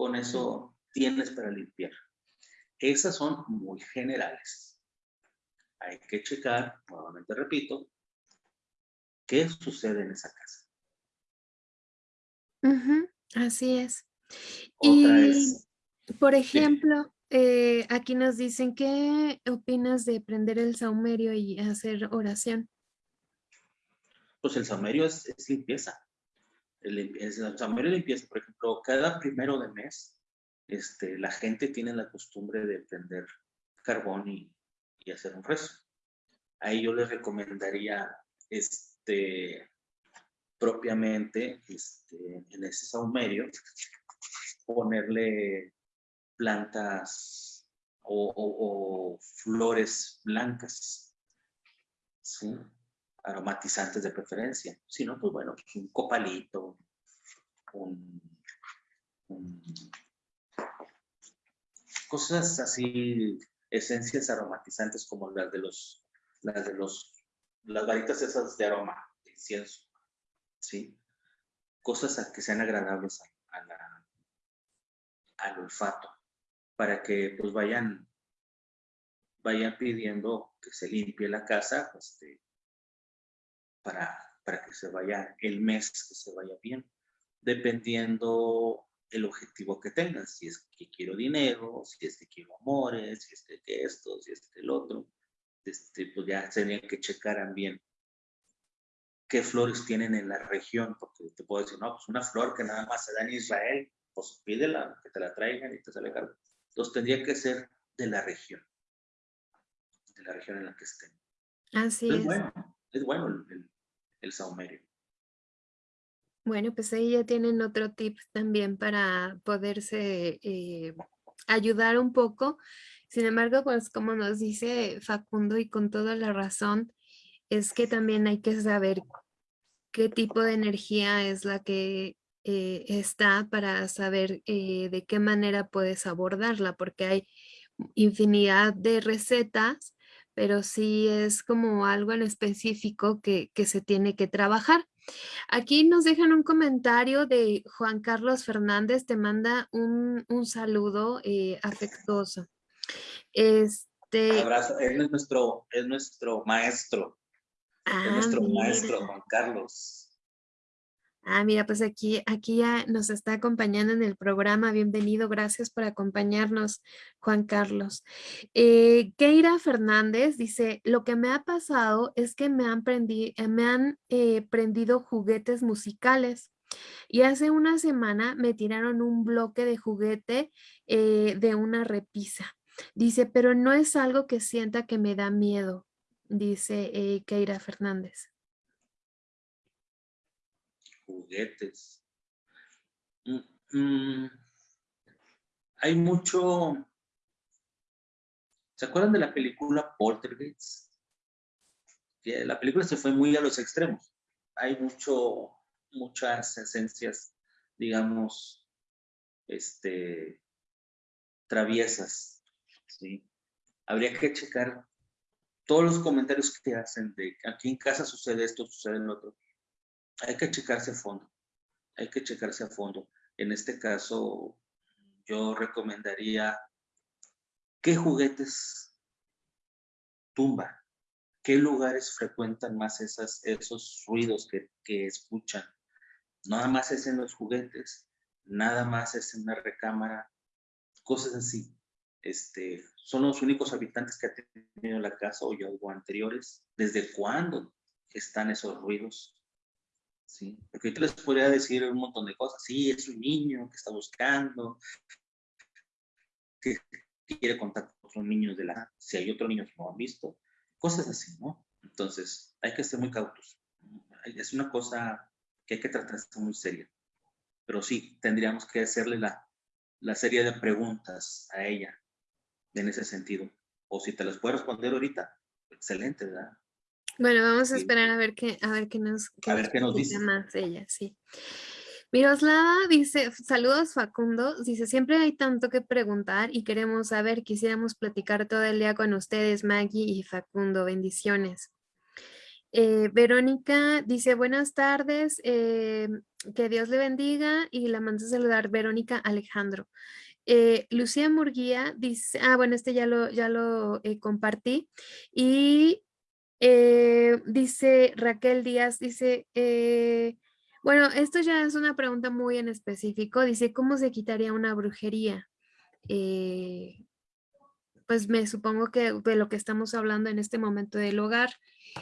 con eso tienes para limpiar. Esas son muy generales. Hay que checar, nuevamente repito, qué sucede en esa casa. así es. y, por ejemplo, eh, aquí nos dicen, ¿qué opinas de prender el saumerio y hacer oración? Pues el saumerio es limpieza el, saumerio limpieza, por ejemplo, cada primero de mes, este, la gente tiene la costumbre de prender carbón y, hacer un rezo. Ahí yo les recomendaría este, propiamente este, en ese saumerio ponerle plantas o, flores blancas. aromatizantes de preferencia. Si no, pues bueno, un copalito, un, cosas así, esencias aromatizantes como las de los, las de los, las varitas esas de aroma, de incienso, ¿sí? Cosas que sean agradables a, la, al olfato, para que pues vayan, vayan pidiendo que se limpie la casa, este, para, para que se vaya el mes, que se vaya bien, dependiendo el objetivo que tengas, si es que quiero dinero, si es que quiero amores, si es que esto, si es que el otro, este, pues ya tendrían que checar bien qué flores tienen en la región, porque te puedo decir, no, pues una flor que nada más se da en Israel, pues pídela, que te la traigan y te sale caro. Entonces tendría que ser de la región, de la región en la que estén. Así es. Bueno, es bueno el, el, saumerio. Bueno, pues ahí ya tienen otro tip también para poderse eh, ayudar un poco. Sin embargo, pues como nos dice Facundo y con toda la razón, es que también hay que saber qué tipo de energía es la que eh, está para saber eh, de qué manera puedes abordarla, porque hay infinidad de recetas pero sí es como algo en específico que, se tiene que trabajar. Aquí nos dejan un comentario de Juan Carlos Fernández, te manda un, saludo eh, afectuoso. Este, Abrazo, él es nuestro, es nuestro maestro, es ah, nuestro maestro Juan Carlos. Ah, mira, pues aquí, aquí ya nos está acompañando en el programa. Bienvenido, gracias por acompañarnos, Juan Carlos. Eh, Keira Fernández dice, lo que me ha pasado es que me han, prendi eh, me han eh, prendido juguetes musicales. Y hace una semana me tiraron un bloque de juguete de una repisa. Dice, pero no es algo que sienta que me da miedo, dice Keira Fernández juguetes. Mm, mm, hay mucho... ¿Se acuerdan de la película Poltergeist? Que la película se fue muy a los extremos. Hay mucho, muchas esencias digamos, este, traviesas, ¿sí? Habría que checar todos los comentarios que hacen de aquí en casa sucede esto, sucede lo otro. Hay que checarse a fondo, hay que checarse a fondo. En este caso, yo recomendaría qué juguetes tumba, qué lugares frecuentan más esos ruidos que, que escuchan. Nada más es en los juguetes, nada más es en la recámara, cosas así. Este, son los únicos habitantes que ha tenido la casa o yo anteriores. ¿Desde cuándo están esos ruidos? ¿Sí? Porque yo les podría decir un montón de cosas. Sí, es un niño que está buscando, que quiere contar con otros niños de la... Si hay otros niños que no han visto. Cosas así, ¿no? Entonces, hay que ser muy cautos. Es una cosa que hay que tratar muy seria. Pero sí, tendríamos que hacerle la, la serie de preguntas a ella en ese sentido. O si te las puedo responder ahorita, excelente, ¿verdad? Bueno, vamos a esperar a ver qué, a ver qué nos, a ver qué nos dice más ella, sí. Miroslava dice, saludos Facundo, dice, siempre hay tanto que preguntar y queremos saber, quisiéramos platicar todo el día con ustedes, Maggie y Facundo, bendiciones. Eh, Verónica dice, buenas tardes, eh, que Dios le bendiga y la manda a saludar Verónica Alejandro. Eh, Lucía Murguía dice, ah, bueno, este ya lo, ya lo compartí. Y dice Raquel Díaz, dice, bueno, esto ya es una pregunta muy en específico. Dice, ¿cómo se quitaría una brujería? pues me supongo que de lo que estamos hablando en este momento del hogar.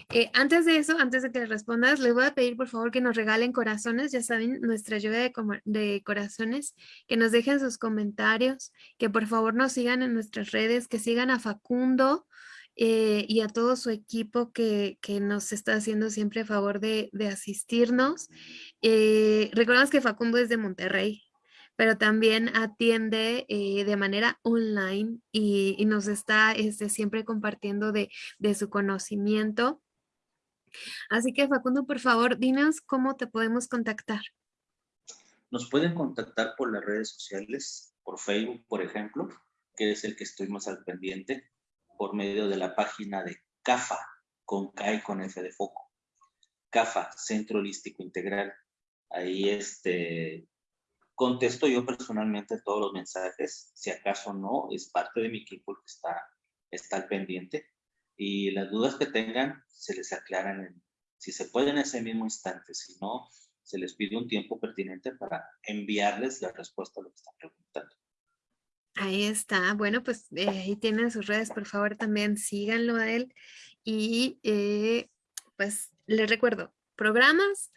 Eh, antes de eso, antes de que respondas, les voy a pedir por favor que nos regalen corazones, ya saben, nuestra lluvia de, corazones, que nos dejen sus comentarios, que por favor nos sigan en nuestras redes, que sigan a Facundo eh, y a todo su equipo que, nos está haciendo siempre favor de, asistirnos. Eh, recordamos que Facundo es de Monterrey, pero también atiende de manera online y, nos está este, siempre compartiendo de, de, su conocimiento. Así que Facundo, por favor, dinos cómo te podemos contactar. Nos pueden contactar por las redes sociales, por Facebook, por ejemplo, que es el que estoy más al pendiente, por medio de la página de CAFA, con K y con F de foco. CAFA, Centro Holístico Integral. Ahí este, Contesto yo personalmente todos los mensajes, si acaso no, es parte de mi equipo que está, está al pendiente. Y las dudas que tengan se les aclaran, si se puede en ese mismo instante, si no, se les pide un tiempo pertinente para enviarles la respuesta a lo que están preguntando. Ahí está. Bueno, pues eh, ahí tienen sus redes, por favor también síganlo a él. Y eh, pues les recuerdo, programas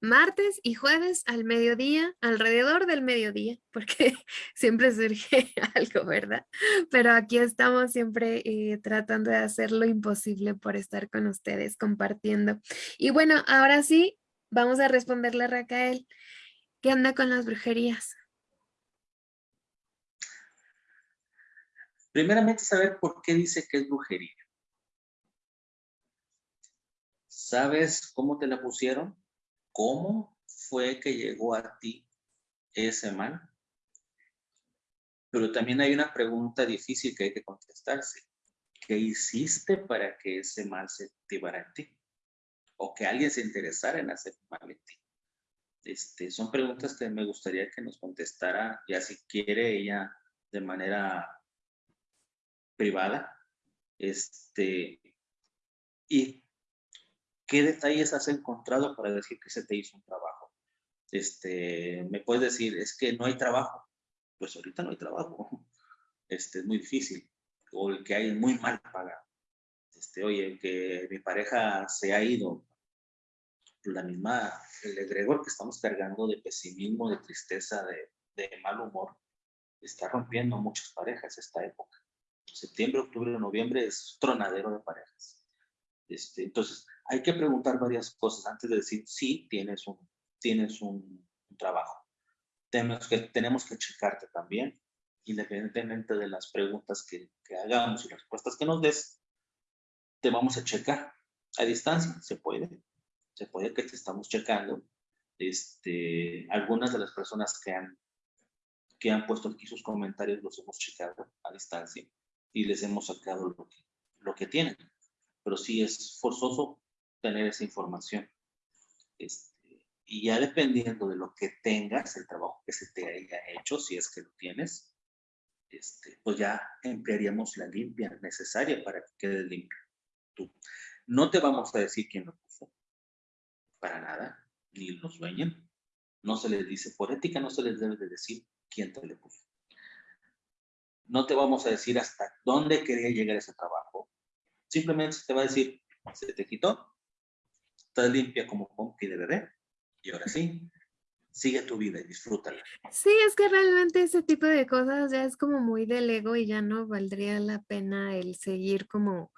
martes y jueves al mediodía, alrededor del mediodía, porque siempre surge algo, ¿verdad? Pero aquí estamos siempre eh, tratando de hacer lo imposible por estar con ustedes compartiendo. Y bueno, ahora sí, vamos a responderle a Raquel. ¿Qué anda con las brujerías? Primeramente, saber por qué dice que es brujería. ¿Sabes cómo te la pusieron? ¿Cómo fue que llegó a ti ese mal? Pero también hay una pregunta difícil que hay que contestarse. ¿Qué hiciste para que ese mal se activara en ti? O que alguien se interesara en hacer mal en ti. Este, son preguntas que me gustaría que nos contestara, ya si quiere ella de manera privada. Este, y ¿Qué detalles has encontrado para decir que se te hizo un trabajo? Este, me puedes decir, es que no hay trabajo. Pues ahorita no hay trabajo. Este, es muy difícil. O el que hay muy mal pagado. Este, oye, que mi pareja se ha ido. La misma, el egregor que estamos cargando de pesimismo, de tristeza, de, de mal humor, está rompiendo muchas parejas esta época. Septiembre, octubre, noviembre es tronadero de parejas. Este, entonces, hay que preguntar varias cosas antes de decir, sí, tienes un, tienes un, trabajo. Tenemos que, tenemos que checarte también, independientemente de las preguntas que, que hagamos y las respuestas que nos des, te vamos a checar. A distancia, se puede. Se puede que te estamos checando. Este, algunas de las personas que han, que han puesto aquí sus comentarios los hemos checado a distancia y les hemos sacado lo que, lo que tienen. Pero sí es forzoso tener esa información. Este, y ya dependiendo de lo que tengas, el trabajo que se te haya hecho, si es que lo tienes, este, pues ya emplearíamos la limpia necesaria para que quede limpio. Tú. No te vamos a decir quién lo puso, para nada, ni los dueños. No se les dice, por ética no se les debe de decir quién te le puso. No te vamos a decir hasta dónde quería llegar ese trabajo. Simplemente se te va a decir, se te quitó, estás limpia como pompi de bebé, y ahora sí, sigue tu vida y disfrútala. Sí, es que realmente ese tipo de cosas ya es como muy del ego y ya no valdría la pena el seguir como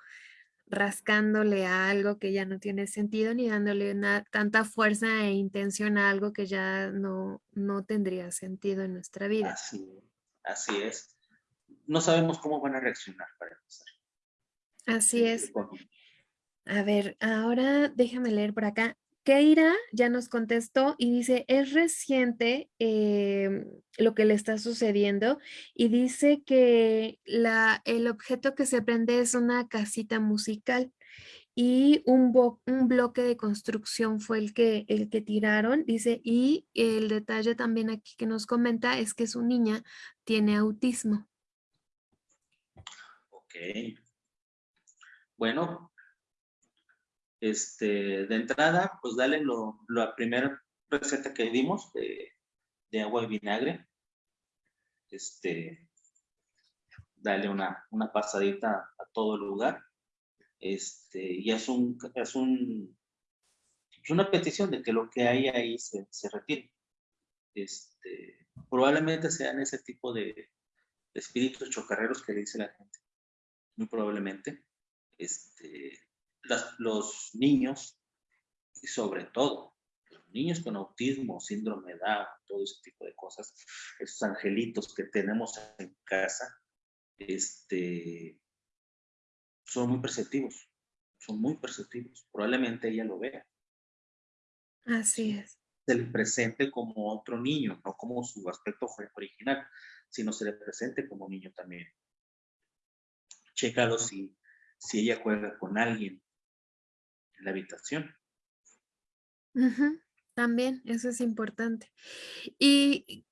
rascándole a algo que ya no tiene sentido ni dándole una, tanta fuerza e intención a algo que ya no, no tendría sentido en nuestra vida. Así, así es. No sabemos cómo van a reaccionar para empezar. Así es. A ver, ahora déjame leer por acá. Keira ya nos contestó y dice, es reciente em, lo que le está sucediendo y dice que la, el objeto que se prende es una casita musical y un, un, bloque de construcción fue el que, el que tiraron, dice, y el detalle también aquí que nos comenta es que su niña tiene autismo. Bueno, este, de entrada, pues dale lo, la primera receta que dimos de, agua y vinagre. Este, dale una, una pasadita a todo el lugar. Este, y es un, un, es una petición de que lo que hay ahí se, se retire. Este, probablemente sean ese tipo de, espíritus chocarreros que dice la gente. Muy probablemente. Este, los niños, y sobre todo los niños con autismo, síndrome de Down, todo ese tipo de cosas, esos angelitos que tenemos en casa, este, son muy perceptivos, son muy perceptivos. Probablemente ella lo vea. Así es. Se le presente como otro niño, no como su aspecto original, sino se le presente como niño también. Chécalo si, si ella juega con alguien, en la habitación. También, eso es importante. Y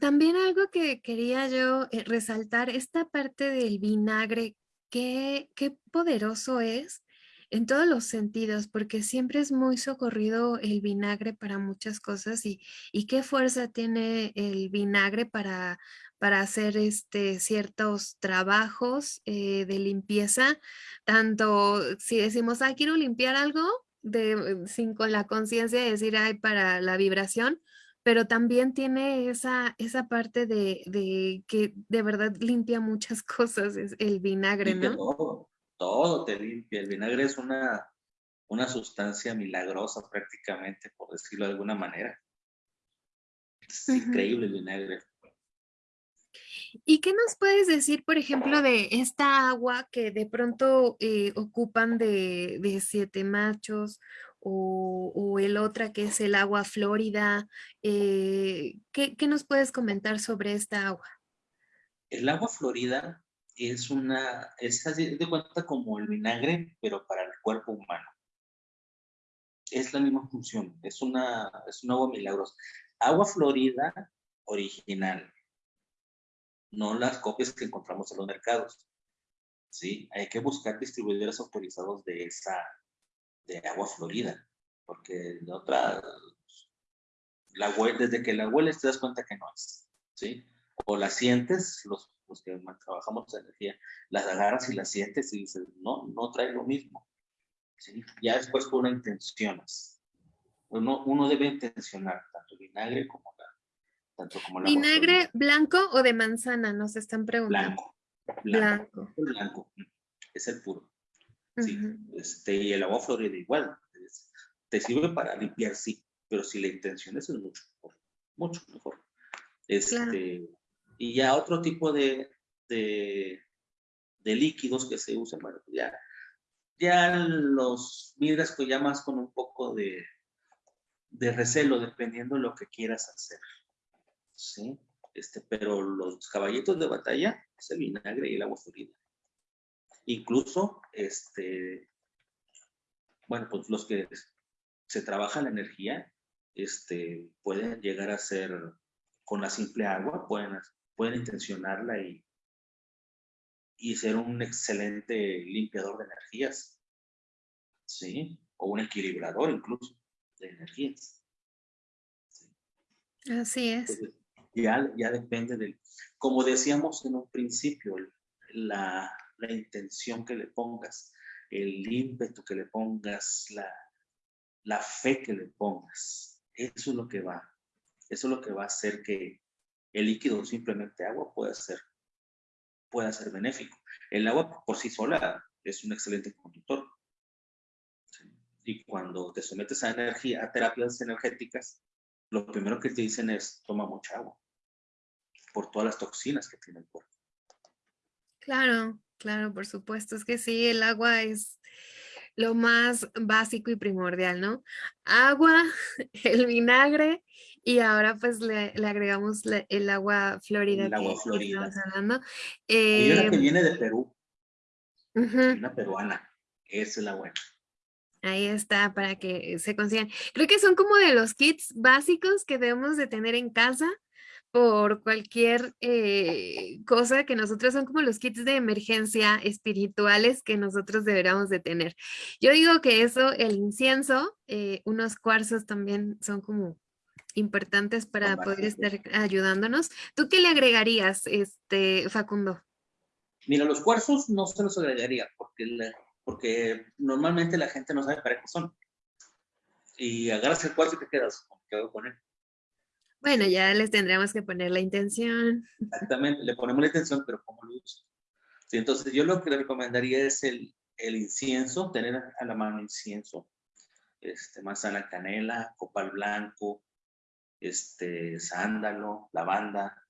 también algo que quería yo eh, resaltar, esta parte del vinagre, qué, qué poderoso es en todos los sentidos, porque siempre es muy socorrido el vinagre para muchas cosas y, y qué fuerza tiene el vinagre para, para hacer este, ciertos trabajos eh, de limpieza, tanto si decimos, ah, quiero limpiar algo, de, sin con la conciencia de decir, ay, para la vibración, pero también tiene esa, esa parte de, de, que de verdad limpia muchas cosas, es el vinagre, ¿no? Todo, todo te limpia. El vinagre es una, una sustancia milagrosa prácticamente, por decirlo de alguna manera. Es increíble el vinagre. ¿Y qué nos puedes decir, por ejemplo, de esta agua que de pronto eh, ocupan de, siete machos o, el otra que es el agua florida? Eh, ¿qué, nos puedes comentar sobre esta agua? El agua florida es una, es así de cuenta como el vinagre, pero para el cuerpo humano. Es la misma función, es una, es un agua milagrosa. Agua florida original, no las copias que encontramos en los mercados. ¿sí? Hay que buscar distribuidores autorizados de esa, de agua florida, porque de otra, la desde que la hueles te das cuenta que no es, ¿sí? O la sientes, los, los que trabajamos en energía, las agarras y las sientes y dices, no, no trae lo mismo, ¿sí? Ya después una intenciones. Uno, uno debe intencionar tanto vinagre como ¿Vinagre blanco o de manzana? Nos están preguntando. Blanco. Blanco. Blanco. Es el puro. Sí. este, y el agua florida igual. te sirve para limpiar, sí, pero si la intención es, es mucho mejor. Mucho mejor. Este, Y ya otro tipo de, de, líquidos que se usan, bueno, ya, ya los vidrios pues ya más con un poco de, de recelo dependiendo de lo que quieras hacer. ¿Sí? Este, pero los caballitos de batalla es el vinagre y el agua fluida. Incluso, este, bueno, pues los que se trabaja la energía, este, pueden llegar a ser con la simple agua, pueden, pueden intencionarla y, y ser un excelente limpiador de energías. ¿Sí? O un equilibrador incluso de energías. Así es. Ya, ya depende del, como decíamos en un principio, la, la intención que le pongas, el ímpetu que le pongas, la, la fe que le pongas. Eso es lo que va, eso es lo que va a hacer que el líquido, simplemente agua, pueda ser, pueda ser benéfico. El agua por sí sola es un excelente conductor. Y cuando te sometes a energía, a terapias energéticas, lo primero que te dicen es toma mucha agua por todas las toxinas que tiene el cuerpo. Claro, claro, por supuesto. Es que sí, el agua es lo más básico y primordial, ¿no? Agua, el vinagre y ahora pues le, agregamos el agua florida. El agua florida. Que hablando. Hay una que viene de Perú, una peruana, esa es la buena. Ahí está, para que se consigan. Creo que son como de los kits básicos que debemos de tener en casa por cualquier eh, cosa que nosotros son como los kits de emergencia espirituales que nosotros deberíamos de tener. Yo digo que eso, el incienso, eh, unos cuarzos también son como importantes para poder estar ayudándonos. ¿Tú qué le agregarías, este, Facundo? Mira, los cuarzos no se los agregaría porque, porque normalmente la gente no sabe para qué son. Y agarras el cuarzo y te quedas, ¿qué hago con él? Bueno, ya les tendríamos que poner la intención. Exactamente, le ponemos la intención, pero ¿cómo lo uso? entonces yo lo que le recomendaría es el, el incienso, tener a la mano incienso, este, manzana canela, copal blanco, este, sándalo, lavanda,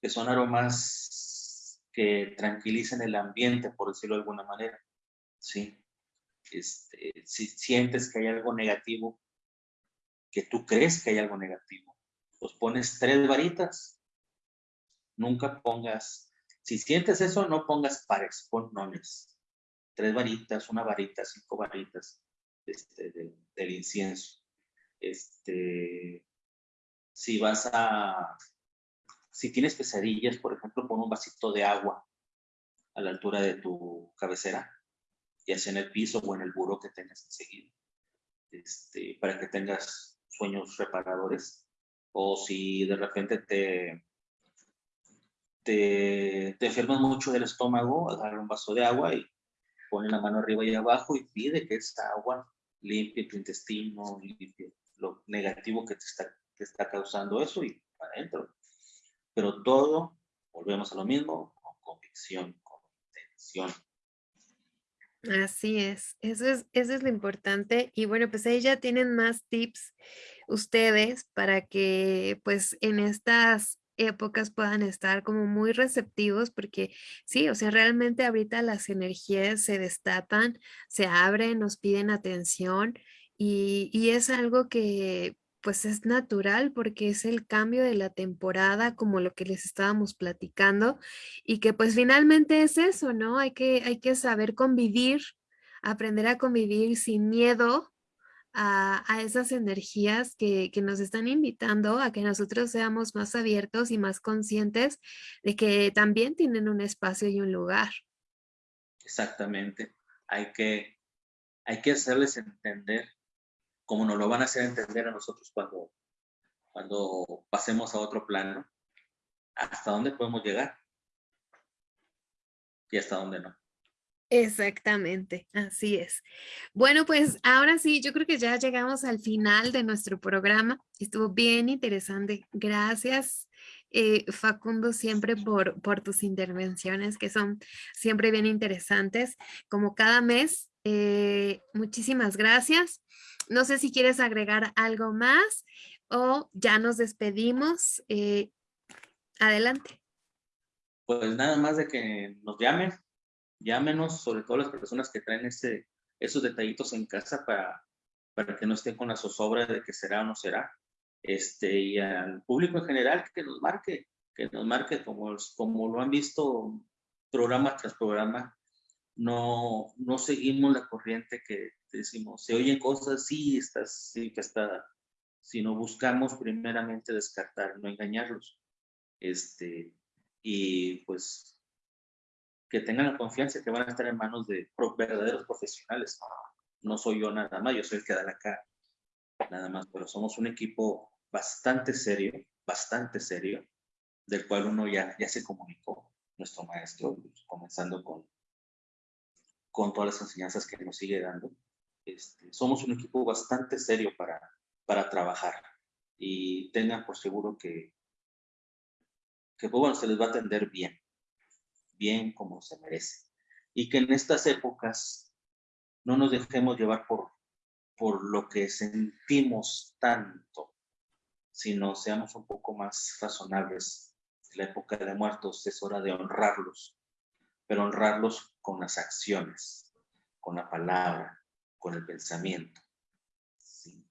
que son aromas que tranquilicen el ambiente, por decirlo de alguna manera. ¿sí? Este, si sientes que hay algo negativo, que tú crees que hay algo negativo, pues pones tres varitas. Nunca pongas, si sientes eso, no pongas pares, pon nones. Tres varitas, una varita, cinco varitas este, del incienso. Este, si vas a, si tienes pesadillas, por ejemplo, pon un vasito de agua a la altura de tu cabecera, ya sea en el piso o en el buro que tengas enseguida, este, para que tengas sueños reparadores. O si de repente te, te, te enfermas mucho del estómago, agarra un vaso de agua y pone la mano arriba y abajo y pide que esa agua limpie tu intestino, limpie lo negativo que te está, te está causando eso y para adentro. Pero todo, volvemos a lo mismo, con convicción, con intención. Así es, eso es, eso es lo importante. Y bueno, pues ahí ya tienen más tips ustedes para que pues en estas épocas puedan estar como muy receptivos porque sí, o sea, realmente ahorita las energías se destatan, se abren, nos piden atención y, y es algo que pues es natural porque es el cambio de la temporada, como lo que les estábamos platicando, y que pues finalmente es eso, ¿no? Hay que, hay que saber convivir, aprender a convivir sin miedo a, esas energías que, que, nos están invitando a que nosotros seamos más abiertos y más conscientes de que también tienen un espacio y un lugar. Exactamente. Hay que, hay que hacerles entender como nos lo van a hacer entender a nosotros cuando, cuando pasemos a otro plano, hasta dónde podemos llegar y hasta dónde no. Exactamente, así es. Bueno, pues ahora sí, yo creo que ya llegamos al final de nuestro programa. Estuvo bien interesante. Gracias, eh, Facundo, siempre por, por tus intervenciones que son siempre bien interesantes. Como cada mes, eh, muchísimas gracias. No sé si quieres agregar algo más o ya nos despedimos. Eh, adelante. Pues nada más de que nos llamen, llámenos, sobre todo las personas que traen ese, esos detallitos en casa para, para que no esté con la zozobra de que será o no será. Este, y al público en general que nos marque, que nos marque como, como lo han visto programa tras programa, no, no seguimos la corriente que decimos, se oyen cosas, sí, estás, sí que está, sino buscamos primeramente descartar, no engañarlos. Este, y pues que tengan la confianza que van a estar en manos de verdaderos profesionales. No soy yo nada más, yo soy el que da la cara, nada más, pero somos un equipo bastante serio, bastante serio, del cual uno ya, ya se comunicó, nuestro maestro, comenzando con, con todas las enseñanzas que nos sigue dando. Este, somos un equipo bastante serio para, para trabajar y tengan por seguro que, que pues, bueno, se les va a atender bien, bien como se merece. Y que en estas épocas no nos dejemos llevar por, por lo que sentimos tanto, sino seamos un poco más razonables. La época de muertos es hora de honrarlos, pero honrarlos con las acciones, con la palabra, con el pensamiento.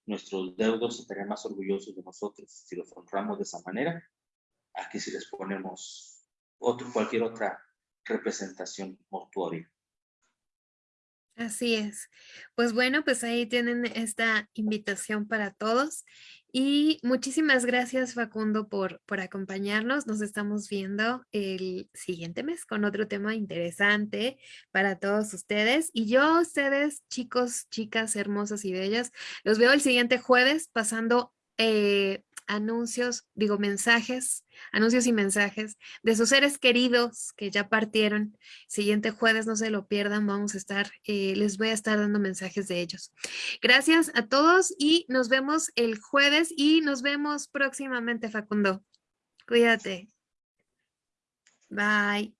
Nuestros deudos estarían más orgullosos de nosotros si los honramos de esa manera, a que si les ponemos otro, cualquier otra representación mortuoria. Así es. Pues bueno, pues ahí tienen esta invitación para todos. Y muchísimas gracias Facundo por, por acompañarnos. Nos estamos viendo el siguiente mes con otro tema interesante para todos ustedes. Y yo, ustedes, chicos, chicas hermosas y bellas, los veo el siguiente jueves pasando eh, anuncios, digo mensajes, anuncios y mensajes de sus seres queridos que ya partieron. Siguiente jueves, no se lo pierdan, vamos a estar, eh, les voy a estar dando mensajes de ellos. Gracias a todos y nos vemos el jueves y nos vemos próximamente, Facundo. Cuídate. Bye.